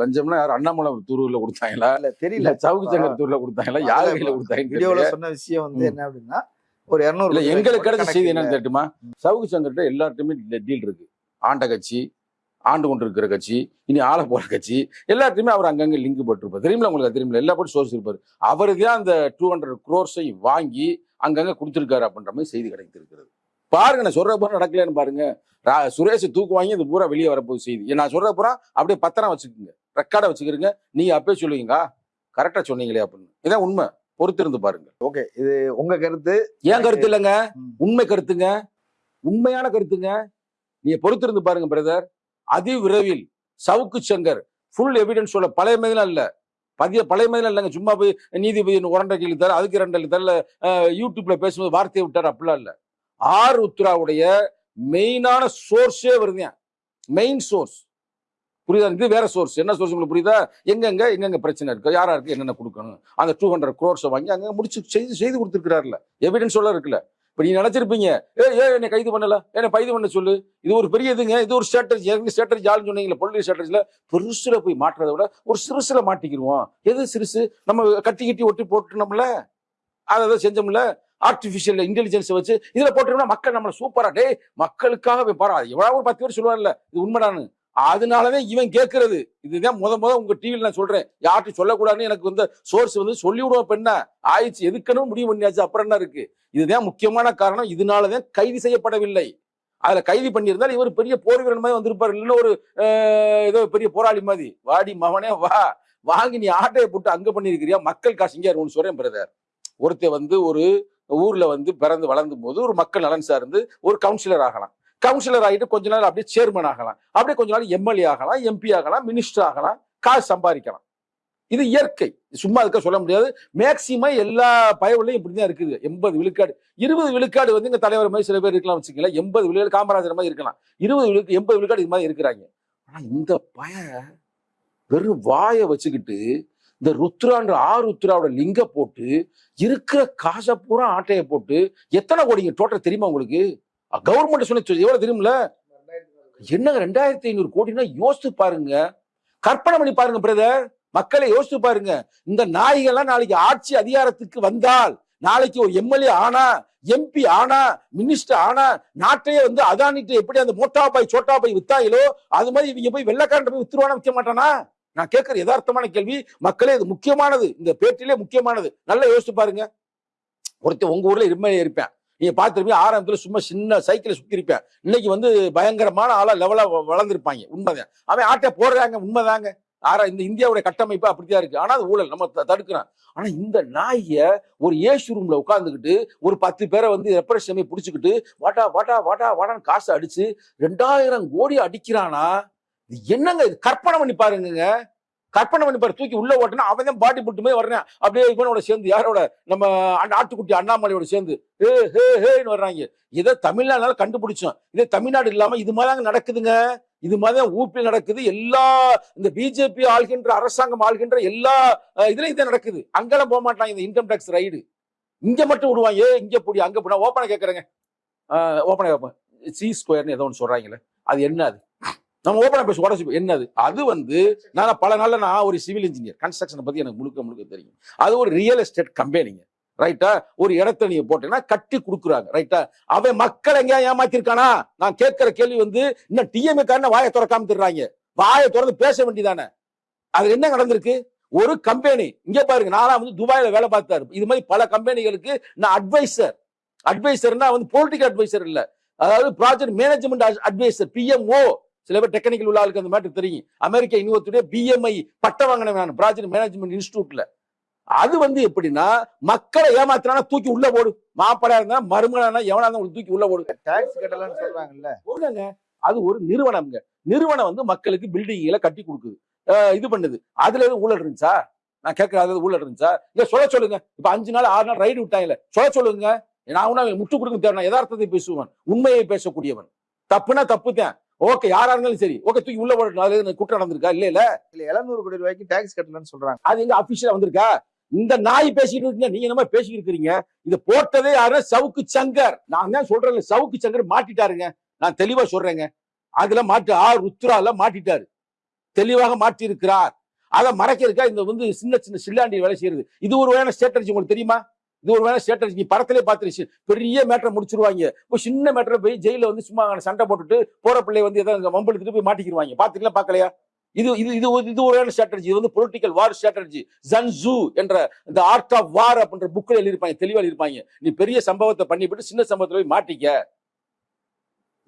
லஞ்சம்னா யார்? அண்ணாமலை தூர்ல கொடுத்தாங்களா? இல்ல தெரியல. சவுக்கு சங்கர் தூர்ல கொடுத்தாங்களா? யார் கையில கொடுத்தாங்கன்னு வீடியோல. சொன்ன விஷயம் வந்து. என்ன அப்படின்னா ஒரு இருநூறு எங்களுக்கு கிடைச்ச செய்தி என்னன்னு. தெரியுமா? சவுக்கு சங்கர்கிட்ட எல்லார்ட்டுமே டீல் இருக்கு. ஆண்ட கட்சி ஆண்டு கொண்டு இருக்கிற கட்சி இனி ஆள போற கட்சி எல்லாத்தையுமே அவர் அங்கங்க லிங்க் போட்டிருப்பார். தெரியுமில உங்களுக்கு தெரியுமில எல்லா போட்டு சோர்ஸ் இருப்பாரு. அவரு தான் அந்த டூ ஹண்ட்ரட் குரோர்ஸை வாங்கி அங்கங்க கொடுத்துருக்காரு அப்படின்ற மாதிரி செய்தி கிடைத்திருக்கிறது. பாருங்க நான் சொல்ற பூரா நடக்கலன்னு பாருங்க. சுரேஷ் தூக்கு வாங்கி இந்த பூரா வெளியே வரப்போகுது செய்தி. நான் சொல்ற பூரா அப்படியே பத்திரம் வச்சுக்கோங்க. ரெக்கார்டை வச்சுக்கிறீங்க நீங்க அப்பயே சொல்லுவீங்க கரெக்டா சொன்னீங்களே அப்படின்னு. இதான் உண்மை. பொறுத்திருந்து பாருங்க ஓகே இது உங்க கருத்து. ஏன் கருத்து இல்லைங்க. உண்மை கருத்துங்க. உண்மையான கருத்துங்க. நீங்க பொறுத்திருந்து பாருங்க பிரதர் அதி விரைவில் சவுக்கு சங்கர் ஃபுல் எவிடன்ஸோட பழைய மாதிரிலாம் இல்ல. பதிய பழைய மாதிரிலாம் இல்லைங்க. சும்மா போய் நீதிபதி ஒன்றரை கேள்வி தர அதுக்கு ரெண்டு தரல. யூடியூப்ல பேசும்போது வார்த்தையை விட்டார் அப்படிலாம் இல்ல. ஆர் உத்ராவுடைய மெயினான சோர்ஸே வருதுங்க மெயின் சோர்ஸ் புரியுதா? இது வேற சோர்ஸ் என்ன சோர்ஸ் உங்களுக்கு புரியுதா? எங்கெங்க எங்கெங்க பிரச்சனை இருக்கு? யாரா இருக்கு என்னென்ன கொடுக்கணும்? அந்த டூ ஹண்ட்ரட் குரோர்ஸை வாங்கி அங்கே முடிச்சு செய்து செய்து கொடுத்துருக்கிறாருல. எவிடன்ஸ் சொல்ல இருக்குல்ல. இப்போ நீ நினைச்சிருப்பீங்க ஏ ஏ என்னை கைது பண்ணல? என்னை கைது பண்ண சொல்லு? இது ஒரு பெரிய இதுங்க. இது ஒரு ஸ்ட்ராட்டஜி எனக்கு ஸ்ட்ராட்டஜி ஆளுன்னு சொன்னீங்களா பொலிட்டிக் ஸ்ட்ராட்டஜியில் பெருசுல போய் மாட்டுறதை விட ஒரு சிறுசுல மாட்டிக்கிடுவோம் எது சிறுசு? நம்ம கட்டி கட்டி ஒட்டி போட்டுனோம்ல அதை எதாவது செஞ்சோம்ல? ஆர்டிஃபிஷியல் இன்டெலிஜென்ஸை வச்சு இதில் போட்டோம்னா மக்கள் நம்மளை சூப்பராக டேய் மக்களுக்காக போய் பாரா. எவ்வளோ ஒரு பத்து பேர் சொல்லுவார்ல இது உண்மைடான்னு அதனாலதான் இவன் கேட்கறது. இதுதான் முத முத உங்க டிவியில் நான் சொல்றேன். யார்ட்டும் சொல்லக்கூடாதுன்னு எனக்கு வந்து சோர்ஸ் வந்து சொல்லி விடுவோம் ஆயிடுச்சு. எதுக்கணும் முடிவு பண்ணியாச்சு. அப்புறம் என்ன இருக்கு? இதுதான் முக்கியமான காரணம். இதனாலதான் கைது செய்யப்படவில்லை. அதுல கைது பண்ணியிருந்தால் இவர் பெரிய போர் வீரன் மாதிரி வந்திருப்பாரு. இல்லைன்னா ஒரு ஏதோ பெரிய போராளி மாதிரி. வாடி மகனே வா. வாங்கி நீ ஆட்டையை போட்டு அங்க பண்ணியிருக்கிறியா? மக்கள் காசு இங்கே ஒன்று சொல்றேன் பிரதர் ஒருத்தர் வந்து ஒரு ஊர்ல வந்து பிறந்து வளர்ந்தும் போது ஒரு மக்கள் நலன் சார்ந்து ஒரு கவுன்சிலர் ஆகலாம். கவுன்சிலர் ஆகிட்டு கொஞ்ச நாள் அப்படியே சேர்மன் ஆகலாம். அப்படியே கொஞ்ச நாள் எம்எல்ஏ ஆகலாம் எம்பி ஆகலாம் மினிஸ்டர் ஆகலாம் காசு சம்பாதிக்கலாம். இது இயற்கை. சும்மா இருக்க சொல்ல முடியாது. மேக்சிமம் எல்லா பயவுலையும் இப்படிதான் இருக்குது. எண்பது விழுக்காடு இருபது விழுக்காடு வந்து இங்கே தலைவர் மாதிரி சில பேர் இருக்கலாம் வச்சுக்கல எண்பது விழுக்காடு காமராஜர் மாதிரி இருக்கலாம். இருபது விழுக்கு எண்பது விழுக்காடு இது மாதிரி இருக்கிறாங்க. ஆனா இந்த பய வெறும் வாயை வச்சுக்கிட்டு இந்த ருத்ரான்ற ஆ ருத்ராவோட லிங்க போட்டு இருக்கிற காசை பூரா ஆட்டையை போட்டு எத்தனை கோடிங்க டோட்டல் தெரியுமா உங்களுக்கு? கவர்மெண்ட் சொன்ன எவ்வளவு தெரியும்ல என்னங்க ரெண்டாயிரத்தி ஐநூறு கோடினா யோசித்து பாருங்க. கற்பனை பண்ணி பாருங்க பிரதர் மக்களை யோசித்து பாருங்க. இந்த நாய்கள்லாம் நாளைக்கு ஆட்சி அதிகாரத்துக்கு வந்தால் நாளைக்கு ஒரு எம்எல்ஏ ஆனா எம்பி ஆனா மினிஸ்டர் ஆனா நாட்டையே வந்து அதானிட்டு எப்படி அந்த மோட்டா பாய் சோட்டா பாய் வித்தாங்களோ அது மாதிரி இவங்க போய் வெள்ளக்காரன் போய் வித்துருவானா விற்க மாட்டானா? நான் கேட்கிற யதார்த்தமான கேள்வி மக்களே இது முக்கியமானது. இந்த பேட்டிலே முக்கியமானது. நல்லா யோசிச்சு பாருங்க. ஒருத்தர் உங்க ஊர்ல எம்எல்ஏ இருப்பேன். நீங்க பார்த்துருப்பீங்க ஆரம்பத்துல சும்மா சின்ன சைக்கிளை சுத்தி இருப்பேன் இன்னைக்கு வந்து பயங்கரமான ஆளா லெவலா வளர்ந்துருப்பாங்க. உண்மைதான். அவன் ஆட்டை போடுறாங்க உண்மைதாங்க. ஆரா இந்த இந்தியாவுடைய கட்டமைப்பு அப்படித்தான் இருக்கு. ஆனா அது ஊழல். நம்ம தடுக்கிறான் தடுக்கிறோம். ஆனா இந்த நாய ஒரு ஏசி ரூம்ல உட்காந்துக்கிட்டு ஒரு பத்து பேரை வந்து ரெப்ரஸமே பிடிச்சிக்கிட்டு வாட்டா வாட்டா வாட்டா வாட்டான்னு காசு அடிச்சு ரெண்டாயிரம் கோடி அடிக்கிறானா? என்னங்க இது? கற்பனை பண்ணி பாருங்க கற்பனை பண்ணி பாரு தூக்கி உள்ள ஓட்டினா அவன் தான் பாடி புட்டுமே வர்றேன். அப்படியே இவனோட சேர்ந்து யாரோட? நம்ம அண்ணா- ஆட்டுக்குட்டி அண்ணாமலையோட சேர்ந்து ஹே ஹே ஹேன்னு வர்றாங்க. இதை தமிழ்நாடுனால கண்டுபிடிச்சோம். இதே தமிழ்நாடு இல்லாம இது மாதிரி நடக்குதுங்க. இது மாதிரி ஊப்பில் நடக்குது. எல்லா இந்த பிஜேபி ஆள்கின்ற அரசாங்கம் ஆள்கின்ற எல்லா இதுலயும் இதான் நடக்குது. அங்கெல்லாம் போக மாட்டாங்க இந்த இன்கம் டேக்ஸ் ரைடு இங்க மட்டும் விடுவாங்க. ஏ இங்க போடி அங்க போனா ஓப்பனை கேட்கறேங்க ஓப்பனை கேட்பேன் சி ஸ்கொயர்னு ஏதோ ஒன்று சொல்றாங்களே அது என்ன அது? நம்ம ஓப்பனா பேசி உடச்சு என்னது? அது வந்து நான் பல நாளில் நான் ஒரு சிவில் இன்ஜினியர் கன்ஸ்ட்ரக்ஷனை பத்தி எனக்கு முழுக்க முழுக்க தெரியும். அது ஒரு ரியல் எஸ்டேட் கம்பெனிங்க ரைட்டா ஒரு இடத்த நீங்க போட்டீங்கன்னா கட்டி கொடுக்குறாங்க. ரைட்டா அவன் மக்கள் எங்கேயா ஏமாத்திருக்கானா? நான் கேட்கிற கேள்வி வந்து இன்னும் டிஎம்ஏ காரன வாயை திறக்காம தர்றாங்க வாயை திறந்து பேச வேண்டியதானே? அது என்ன நடந்திருக்கு? ஒரு கம்பெனி இங்க பாருங்க நானா வந்து துபாயில வேலை பார்த்தாரு. இது மாதிரி பல கம்பெனிகளுக்கு நான் அட்வைசர் அட்வைசர்னா வந்து பொலிட்டிக்கல் அட்வைசர் இல்ல. அதாவது ப்ராஜெக்ட் மேனேஜ்மெண்ட் அட்வைசர் பிஎம்ஓ சில பேர் டெக்னிக்கல் உள்ள ஆளுக்கு அந்த மேட்டர் தெரியும். அமெரிக்கா யூனிவர்சிட்டியுடைய பிஎம்ஐ பட்டம் வாங்கினேன் நான் ப்ராஜெக்ட் மேனேஜ்மெண்ட் இன்ஸ்டியூட்ல அது வந்து எப்படின்னா மக்களை ஏமாத்தினா தூக்கி உள்ள போடு. மாப்படா இருந்தா மருமகனா எவனா இருந்தா தூக்கி உள்ள போடு. டாக்ஸ் கட்டலன்னு சொல்றாங்கல்ல. போடுங்க அது ஒரு நிறுவனம்ங்க. நிறுவனம் வந்து மக்களுக்கு பில்டிங்களை கட்டி கொடுக்குது. இது பண்ணுது. அதுல எதுவும் ஊழல் இருந்துச்சா? நான் கேட்கற அது ஊழல் இருந்துச்சா? இல்ல சொல்ல சொல்லுங்க. இப்ப அஞ்சு நாள் ஆறு நாள் ரைடு விட்டாங்கல்ல சொல்ல சொல்லுங்க. நான் ஒன்னும் முட்டு கொடுக்க தேவை யதார்த்தத்தை பேசுவான் உண்மையை பேசக்கூடியவன். தப்புனா தப்பு தான் ஓகே யாரா இருந்தாலும் சரி. ஓகே தூக்கி உள்ள போடணும் அதுல குற்றம் நடந்திருக்கா? இல்ல இல்ல. இல்ல எழுநூறு கோடி ரூபாய்க்கு டாக்ஸ் கட்டலன்னு சொல்றாங்க. அது எங்க அபிஷியலா வந்திருக்கா? இந்த நாய் பேசிட்டு இருக்கீங்க நீங்க என்ன பேசிட்டு இருக்கிறீங்க? இது போட்டதே யாரு? சவுக்கு சங்கர். நான் தான் சொல்றேன் சவுக்கு சங்கர் மாட்டிட்டாருங்க. நான் தெளிவா சொல்றேங்க. அதுல மாட்டு ஆ ருத்ரால மாட்டிட்டாரு. தெளிவாக மாட்டி இருக்கிறார் அதை மறைக்கிறதுக்கா இந்த வந்து சின்ன சின்ன சில்லாண்டி வேலை செய்யறது. இது ஒரு வேலை ஸ்ட்ராட்டஜி உங்களுக்கு தெரியுமா? இது ஒரு வேலை ஸ்ட்ராட்டஜி நீ படத்திலே பார்த்துருச்சு. பெரிய மேட்டரை முடிச்சிருவாங்க. இப்போ சின்ன மேட்டரை போய் ஜெயில வந்து சும்மா சண்டை போட்டுட்டு போற பிள்ளை வந்து ஏதாவது வம்பெடுத்துட்டு போய் மாட்டிக்கிடுவாங்க பாத்துக்கலாம் பார்க்கலையா? இது இது இது இது ஒரு ஸ்ட்ராட்டஜி இது வந்து பொலிட்டிக்கல் வார் ஸ்ட்ராட்டஜி ஜன்சு என்ற இந்த ஆர்ட் ஆஃப் வார் அப்படின்ற புக்கில் எழுதியிருப்பாங்க. தெளிவா இருப்பாங்க நீ பெரிய சம்பவத்தை பண்ணிவிட்டு சின்ன சம்பவத்தில் போய் மாட்டிக்க.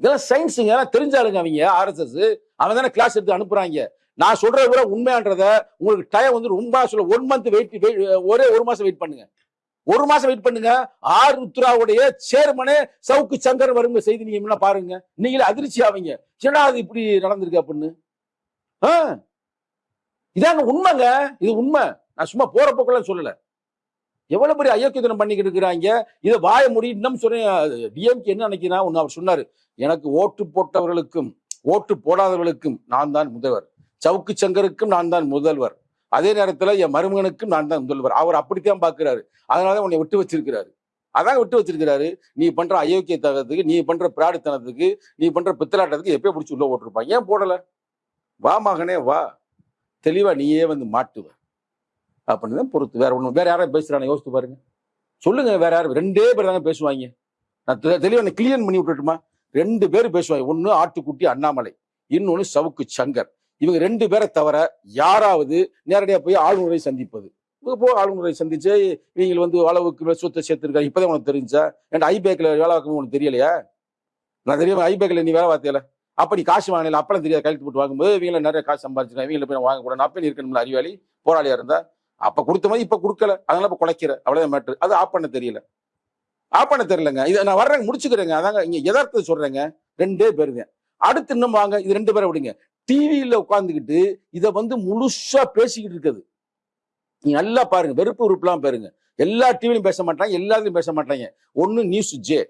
இதெல்லாம் சயின்ஸுங்க எல்லாம் தெரிஞ்சாலுங்க அவங்க ஆர்எஸ்எஸ் அவன் தானே கிளாஸ் எடுத்து அனுப்புறாங்க. நான் சொல்றத விட உண்மையான்றத உங்களுக்கு டைம் வந்து ரொம்ப சொல்ல ஒன் மந்த் வெயிட் ஒரே ஒரு மாசம் வெயிட் பண்ணுங்க. ஒரு மாசம் வெயிட் பண்ணுங்க. ஆர் ருத்ராவுடைய சேர்மனே சவுக்கு சங்கர் வருங்க செய்தி நீங்க என்ன பாருங்க. நீங்களே அதிர்ச்சி ஆவீங்க. என்னடா அது இப்படி நடந்திருக்கு அப்படின்னு? ஆ. இதாங்க உண்மைங்க. இது உண்மை. நான் சும்மா போற போக்கெல்லாம் சொல்லல. எவ்வளவு பெரிய அயோக்கியத்தனம் பண்ணிக்கிட்டு இருக்கிறாங்க. இதை வாய முடி இன்னும் சொன்னேன். டிஎம்கே என்ன நினைக்கிறான் ஒன்று அவர் சொன்னாரு. எனக்கு ஓட்டு போட்டவர்களுக்கும் ஓட்டு போடாதவர்களுக்கும் நான் தான் முதல்வர். சவுக்கு சங்கருக்கும் நான் தான் முதல்வர். அதே நேரத்தில் என் மருமகனுக்கும் நான் தான் முதல்வர் அவர் அப்படித்தான் பாக்குறாரு அதனால உன்னை விட்டு வச்சிருக்கிறாரு. அதான் விட்டு வச்சிருக்கிறாரு. நீ பண்ற அயோக்கியத்தனத்துக்கு நீ பண்ற பிராடுத்தனத்துக்கு நீ பண்ற பித்தலாட்டத்துக்கு எப்பயே பிடிச்சி உள்ள ஓட்டிருப்பான் ஏன் போடல? வா மகனே வா. தெளிவா நீயே வந்து மாட்டுவ. அப்படின்னு தான் பொறுத்து. வேற ஒன்று வேற யாரும் பேசுறானே? யோசித்து பாருங்க. சொல்லுங்க வேற யாரும் ரெண்டே பேர் தாங்க பேசுவாங்க. நான் தெளிவாக தெளிவா கிளியர் பண்ணி விட்டுட்டுமா? ரெண்டு பேர் பேசுவாங்க. ஒன்று ஆட்டுக்குட்டி அண்ணாமலை. இன்னொன்று சவுக்கு சங்கர். இவங்க ரெண்டு பேரை தவிர யாராவது நேரடியாக போய் ஆளுநரை சந்திப்பது. இவங்க போய் ஆளுநரை சந்திச்சு இவங்க வந்து அளவுக்கு மேல சொத்தை சேர்த்திருக்காங்க இப்பதான் உனக்கு தெரிஞ்சா? என் ஐபேக்கில் வேலை பார்க்கணும் உனக்கு தெரியலையா? நான் தெரியாம ஐபேக்கில் நீ வேலை பார்த்தியல அப்ப நீ காசு வாங்கல அப்பெல்லாம் தெரியாது. கழுத்து போட்டு வாங்கும்போது இவங்கள நிறைய காசு சம்பாதிச்சிருக்காங்க. இவங்களை போய் வாங்க கூட அப்போ நீ இருக்கணும்ல அறிவாளி போராளியா இருந்தா? அப்ப கொடுத்த மாதிரி இப்ப கொடுக்கல. அதனால இப்ப குலைக்கிற அவ்வளவுதான் மேட்ரு அது ஆப் பண்ண தெரியல. ஆப் பண்ண தெரியலங்க. இதை நான் வர்றேன் முடிச்சுக்கிறேங்க. அதாங்க இங்க யதார்த்தத்தை சொல்றேங்க. ரெண்டே பேருங்க. அடுத்து இன்னும் வாங்க. இது ரெண்டு பேரை விடுங்க. டிவியில் உட்காந்துக்கிட்டு இதை வந்து முழுசா பேசிக்கிட்டு இருக்குது. நீங்கள் நல்லா பாருங்க வெறுப்பு உறுப்புலாம் பாருங்க. எல்லா டிவிலையும் பேச மாட்டாங்க எல்லாத்துலையும் பேச மாட்டாங்க. ஒன்று நியூஸ் ஜே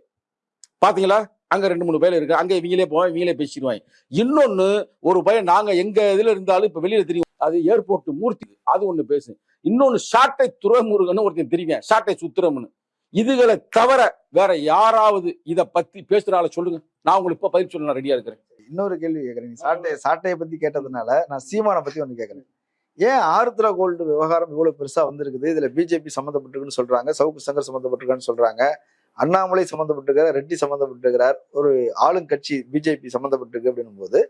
பாத்தீங்களா? அங்க ரெண்டு மூணு பேர் இருக்கு. அங்க இவங்களே போவாங்க இவங்களே பேசிடுவாங்க. இன்னொன்னு ஒரு பையன் நாங்க எங்க இதுல இருந்தாலும் இப்ப வெளியில தெரியும். அது ஏர்போர்ட் மூர்த்தி அது ஒண்ணு பேசு. இன்னொன்னு சாட்டை துறைமுருகன்னு ஒருத்தன் தெரியும் சாட்டை சுத்திரம்னு. இதுகளை தவிர வேற யாராவது இதை பத்தி பேசுறால சொல்லுங்க. நான் உங்களுக்கு இப்ப பதில் சொல்ல ரெடியா இருக்கிறேன். இன்னொரு கேள்வி கேட்கறேன் சாட்டை சாட்டையை பத்தி கேட்டதுனால நான் சீமானை பத்தி ஒண்ணு கேட்கறேன் ஏன் ஆருத்ரா கோல்டு விவகாரம் இவ்வளவு பெருசா வந்திருக்குது? இதுல பிஜேபி சம்மந்தப்பட்டிருக்குன்னு சொல்றாங்க சவுக்கு சங்கர் சம்மந்தப்பட்டிருக்கான்னு சொல்றாங்க அண்ணாமலை சம்மந்தப்பட்டிருக்கிறார் ரெட்டி சம்மந்தப்பட்டிருக்கிறார் ஒரு ஆளுங்கட்சி பிஜேபி சம்மந்தப்பட்டிருக்கு அப்படின்னும் போது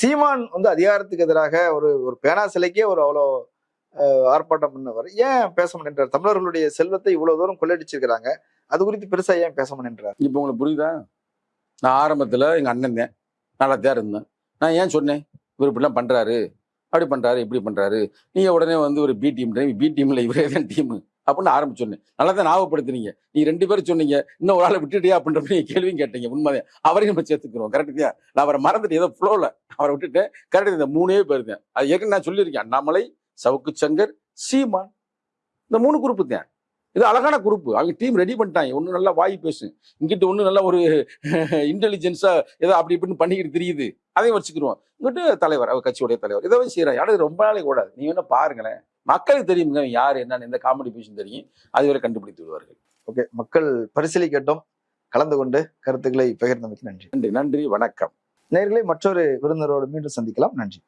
சீமான் வந்து அதிகாரத்துக்கு எதிராக ஒரு ஒரு பேனா சிலைக்கே ஒரு அவ்வளோ ஆர்ப்பாட்டம் பண்ணவர். ஏன் பேச மாட்டேன்றார்? தமிழர்களுடைய செல்வத்தை இவ்வளவு தூரம் கொள்ளையடிச்சிருக்கிறாங்க அது குறித்து பெருசா ஏன் பேச மாட்டேன்றார்? இப்ப உங்களுக்கு புரியுதா? நான் ஆரம்பத்துல எங்க அண்ணன் தான். நல்லா தான் இருந்தேன். நான் ஏன் சொன்னேன்? இவர் இப்படிலாம் பண்ணுறாரு அப்படி பண்ணுறாரு இப்படி பண்ணுறாரு நீங்கள் உடனே வந்து ஒரு பி டீம் பி டீமில் இவரே தான் டீம் அப்படின்னு ஆரம்பிச்சோன்னே நல்லா தான் ஞாபகப்படுத்துனீங்க. நீ ரெண்டு பேரும் சொன்னீங்க இன்னும் ஒரு ஆளை விட்டுட்டியா? அப்படின்ற நீங்கள் கேள்வியும் கேட்டீங்க. உண்மைதான். அவரையும் நம்ம சேர்த்துக்கிறோம். கரெக்ட் நான் அவரை மறந்துட்டு ஏதோ ஃப்ளோவில் அவரை விட்டுட்டேன். கரெக்டாக இந்த மூணே பேர் தான். அது ஏற்கனவே நான் சொல்லியிருக்கேன். அண்ணாமலை சவுக்கு சங்கர் சீமான். இந்த மூணு குரூப்பு தான். இது அழகான குரூப். அவங்க டீம் ரெடி பண்ணிட்டாங்க. ஒண்ணு நல்லா வாய் பேசு. இங்கிட்டு ஒண்ணு நல்ல ஒரு இன்டெலிஜென்ஸா ஏதோ அப்படி இப்படின்னு பண்ணிக்கிட்டு தெரியுது. அதையும் வச்சுக்கிருவோம். இங்கிட்டு தலைவர் அவர் கட்சியுடைய தலைவர். இதை செய்யறாங்க யாரும் ரொம்ப நாளைக்கு கூடாது நீங்க என்ன பாருங்களேன். மக்களுக்கு தெரியுங்க யார் என்னன்னு. எந்த காமெடி பேசும் தெரியும். அதுவரை கண்டுபிடித்து விடுவார்கள். ஓகே. மக்கள் பரிசீலிக்கட்டும். கலந்து கொண்டு கருத்துக்களை பகிர்ந்தமைக்கு நன்றி. நன்றி. நன்றி. வணக்கம். நேர்களை மற்றொரு விருந்தினரோடு மீண்டும் சந்திக்கலாம். நன்றி.